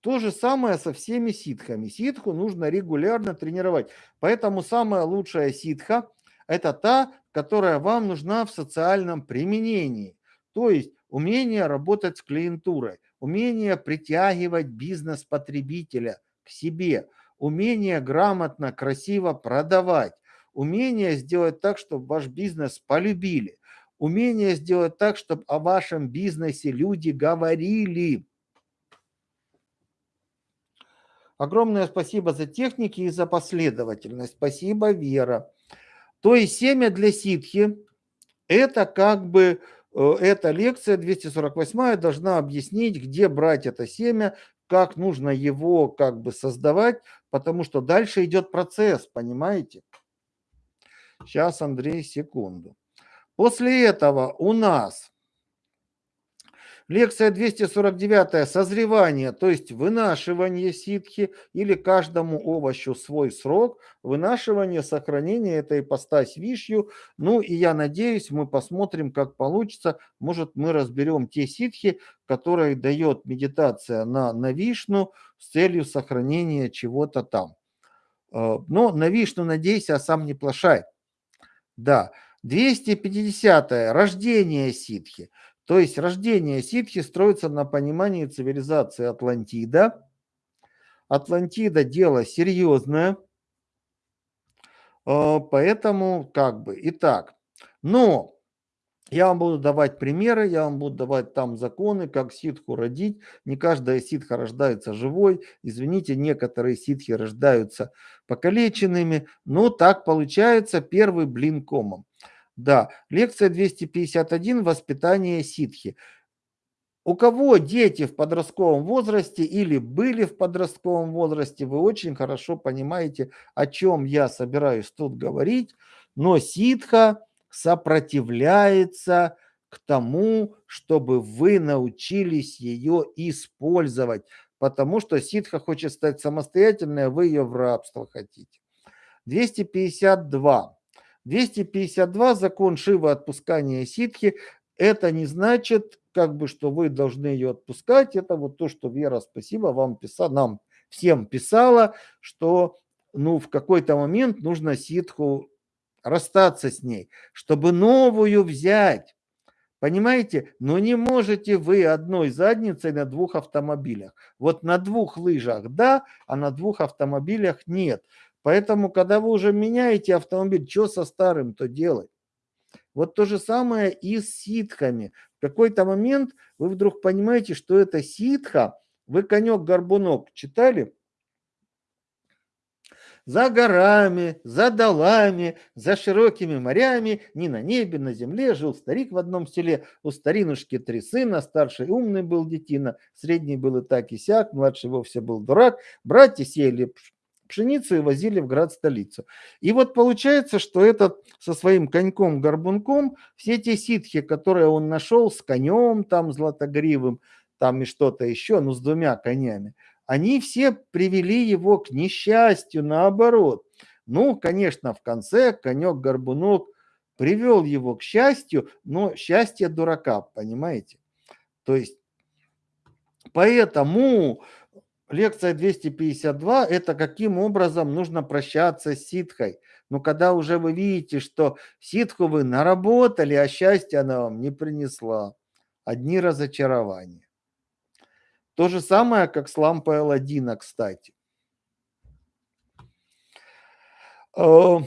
то же самое со всеми ситхами. Ситху нужно регулярно тренировать. Поэтому самая лучшая ситха – это та, которая вам нужна в социальном применении. То есть умение работать с клиентурой, умение притягивать бизнес потребителя к себе, умение грамотно, красиво продавать, умение сделать так, чтобы ваш бизнес полюбили, умение сделать так, чтобы о вашем бизнесе люди говорили. Огромное спасибо за техники и за последовательность. Спасибо, Вера. То есть семя для ситхи – это как бы, э, эта лекция 248 должна объяснить, где брать это семя, как нужно его как бы создавать, потому что дальше идет процесс, понимаете? Сейчас, Андрей, секунду. После этого у нас лекция 249 «Созревание», то есть вынашивание ситхи или каждому овощу свой срок, вынашивание, сохранение этой ипостась вишью. Ну и я надеюсь, мы посмотрим, как получится. Может, мы разберем те сиддхи, которые дает медитация на, на Вишну с целью сохранения чего-то там. Э, но на Вишну надейся, а сам не плашай. Да. 250. -е. Рождение сиддхи. То есть рождение сиддхи строится на понимании цивилизации Атлантида. Атлантида дело серьезное. А, поэтому как бы, итак, но я вам буду давать примеры, я вам буду давать там законы, как ситху родить. Не каждая ситха рождается живой. Извините, некоторые ситхи рождаются покалеченными. Но так получается первый блин комом. Да, лекция 251 «Воспитание ситхи». У кого дети в подростковом возрасте или были в подростковом возрасте, вы очень хорошо понимаете, о чем я собираюсь тут говорить. Но ситха сопротивляется к тому, чтобы вы научились ее использовать, потому что ситха хочет стать самостоятельной, а вы ее в рабство хотите. 252. 252 закон Шива отпускания ситхи. Это не значит, как бы, что вы должны ее отпускать. Это вот то, что Вера, спасибо, вам писала, нам всем писала, что ну, в какой-то момент нужно ситху расстаться с ней, чтобы новую взять. Понимаете? Но не можете вы одной задницей на двух автомобилях. Вот на двух лыжах да, а на двух автомобилях нет. Поэтому, когда вы уже меняете автомобиль, что со старым-то делать? Вот то же самое и с ситхами. В какой-то момент вы вдруг понимаете, что это ситха. Вы конек-горбунок читали? За горами, за долами, за широкими морями, ни на небе, на земле жил старик в одном селе. У старинушки три сына, старший умный был детина, средний был и так и сяк, младший вовсе был дурак. Братья сеяли пшеницу и возили в град-столицу. И вот получается, что этот со своим коньком-горбунком, все те ситхи, которые он нашел с конем там златогривым, там и что-то еще, ну с двумя конями, они все привели его к несчастью, наоборот. Ну, конечно, в конце конек-горбунок привел его к счастью, но счастье дурака, понимаете? То есть, поэтому лекция 252 – это каким образом нужно прощаться с ситхой. Но когда уже вы видите, что ситху вы наработали, а счастье она вам не принесла, одни разочарования. То же самое, как с лампой Алладина, кстати. Э,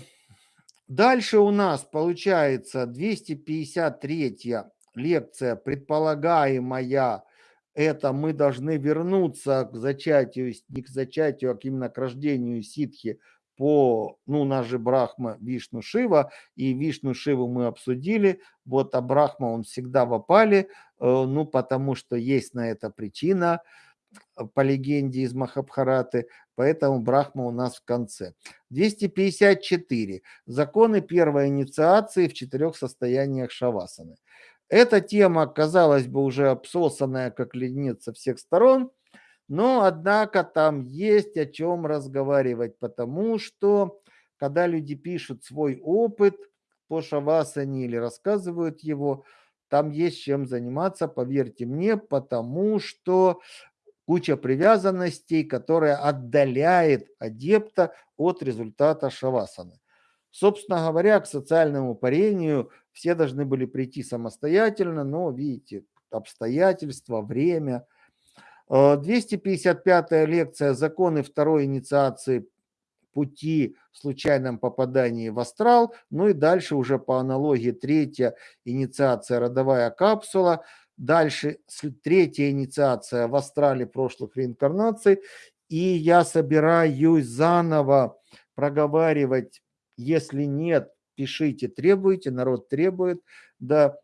дальше у нас получается 253 лекция, предполагаемая, это мы должны вернуться к зачатию, не к зачатию, а именно к рождению ситхи по, ну, у нас же Брахма, Вишну, Шива, и Вишну, Шиву мы обсудили, вот, а Брахма, он всегда в опале, э, ну, потому что есть на это причина, э, по легенде из Махабхараты, поэтому Брахма у нас в конце. 254. Законы первой инициации в четырех состояниях Шавасаны. Эта тема, казалось бы, уже обсосанная как леденец со всех сторон, но, однако, там есть о чем разговаривать, потому что, когда люди пишут свой опыт по шавасане или рассказывают его, там есть чем заниматься, поверьте мне, потому что куча привязанностей, которая отдаляет адепта от результата шавасаны. Собственно говоря, к социальному парению все должны были прийти самостоятельно, но, видите, обстоятельства, время. 255 э, лекция «Законы второй инициации пути в случайном попадании в астрал». Ну и дальше уже по аналогии третья инициация «Родовая капсула». Дальше третья инициация в астрале прошлых реинкарнаций. И я собираюсь заново проговаривать, если нет, пишите, требуйте, народ требует, да,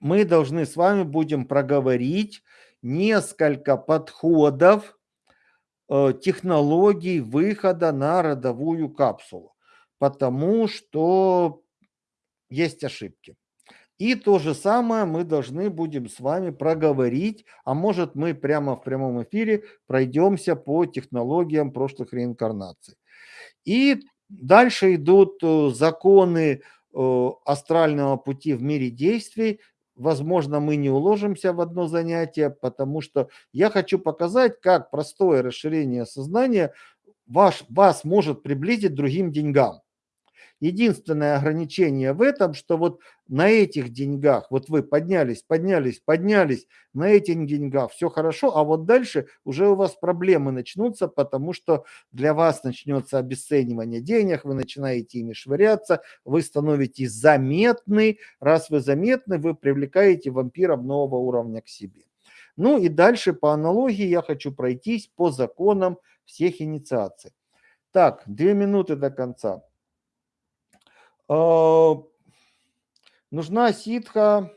мы должны с вами будем проговорить несколько подходов э, технологий выхода на родовую капсулу, потому что есть ошибки. И то же самое мы должны будем с вами проговорить, а может мы прямо в прямом эфире пройдемся по технологиям прошлых реинкарнаций. И Дальше идут э, законы э, астрального пути в мире действий. Возможно, мы не уложимся в одно занятие, потому что я хочу показать, как простое расширение сознания ваш, вас может приблизить к другим деньгам. Единственное ограничение в этом, что вот на этих деньгах, вот вы поднялись, поднялись, поднялись, на этих деньгах все хорошо, а вот дальше уже у вас проблемы начнутся, потому что для вас начнется обесценивание денег, вы начинаете ими швыряться, вы становитесь заметны. Раз вы заметны, вы привлекаете вампиров нового уровня к себе. Ну и дальше по аналогии я хочу пройтись по законам всех инициаций. Так, две минуты до конца. А, нужна ситха.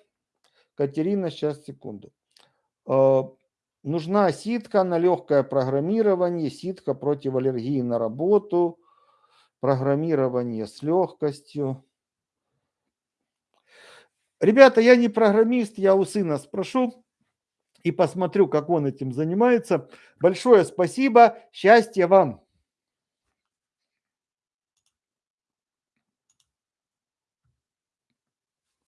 Катерина, сейчас, секунду. А, нужна ситха на легкое программирование, ситха против аллергии на работу, программирование с легкостью. Ребята, я не программист, я у сына спрошу и посмотрю, как он этим занимается. Большое спасибо, счастья вам!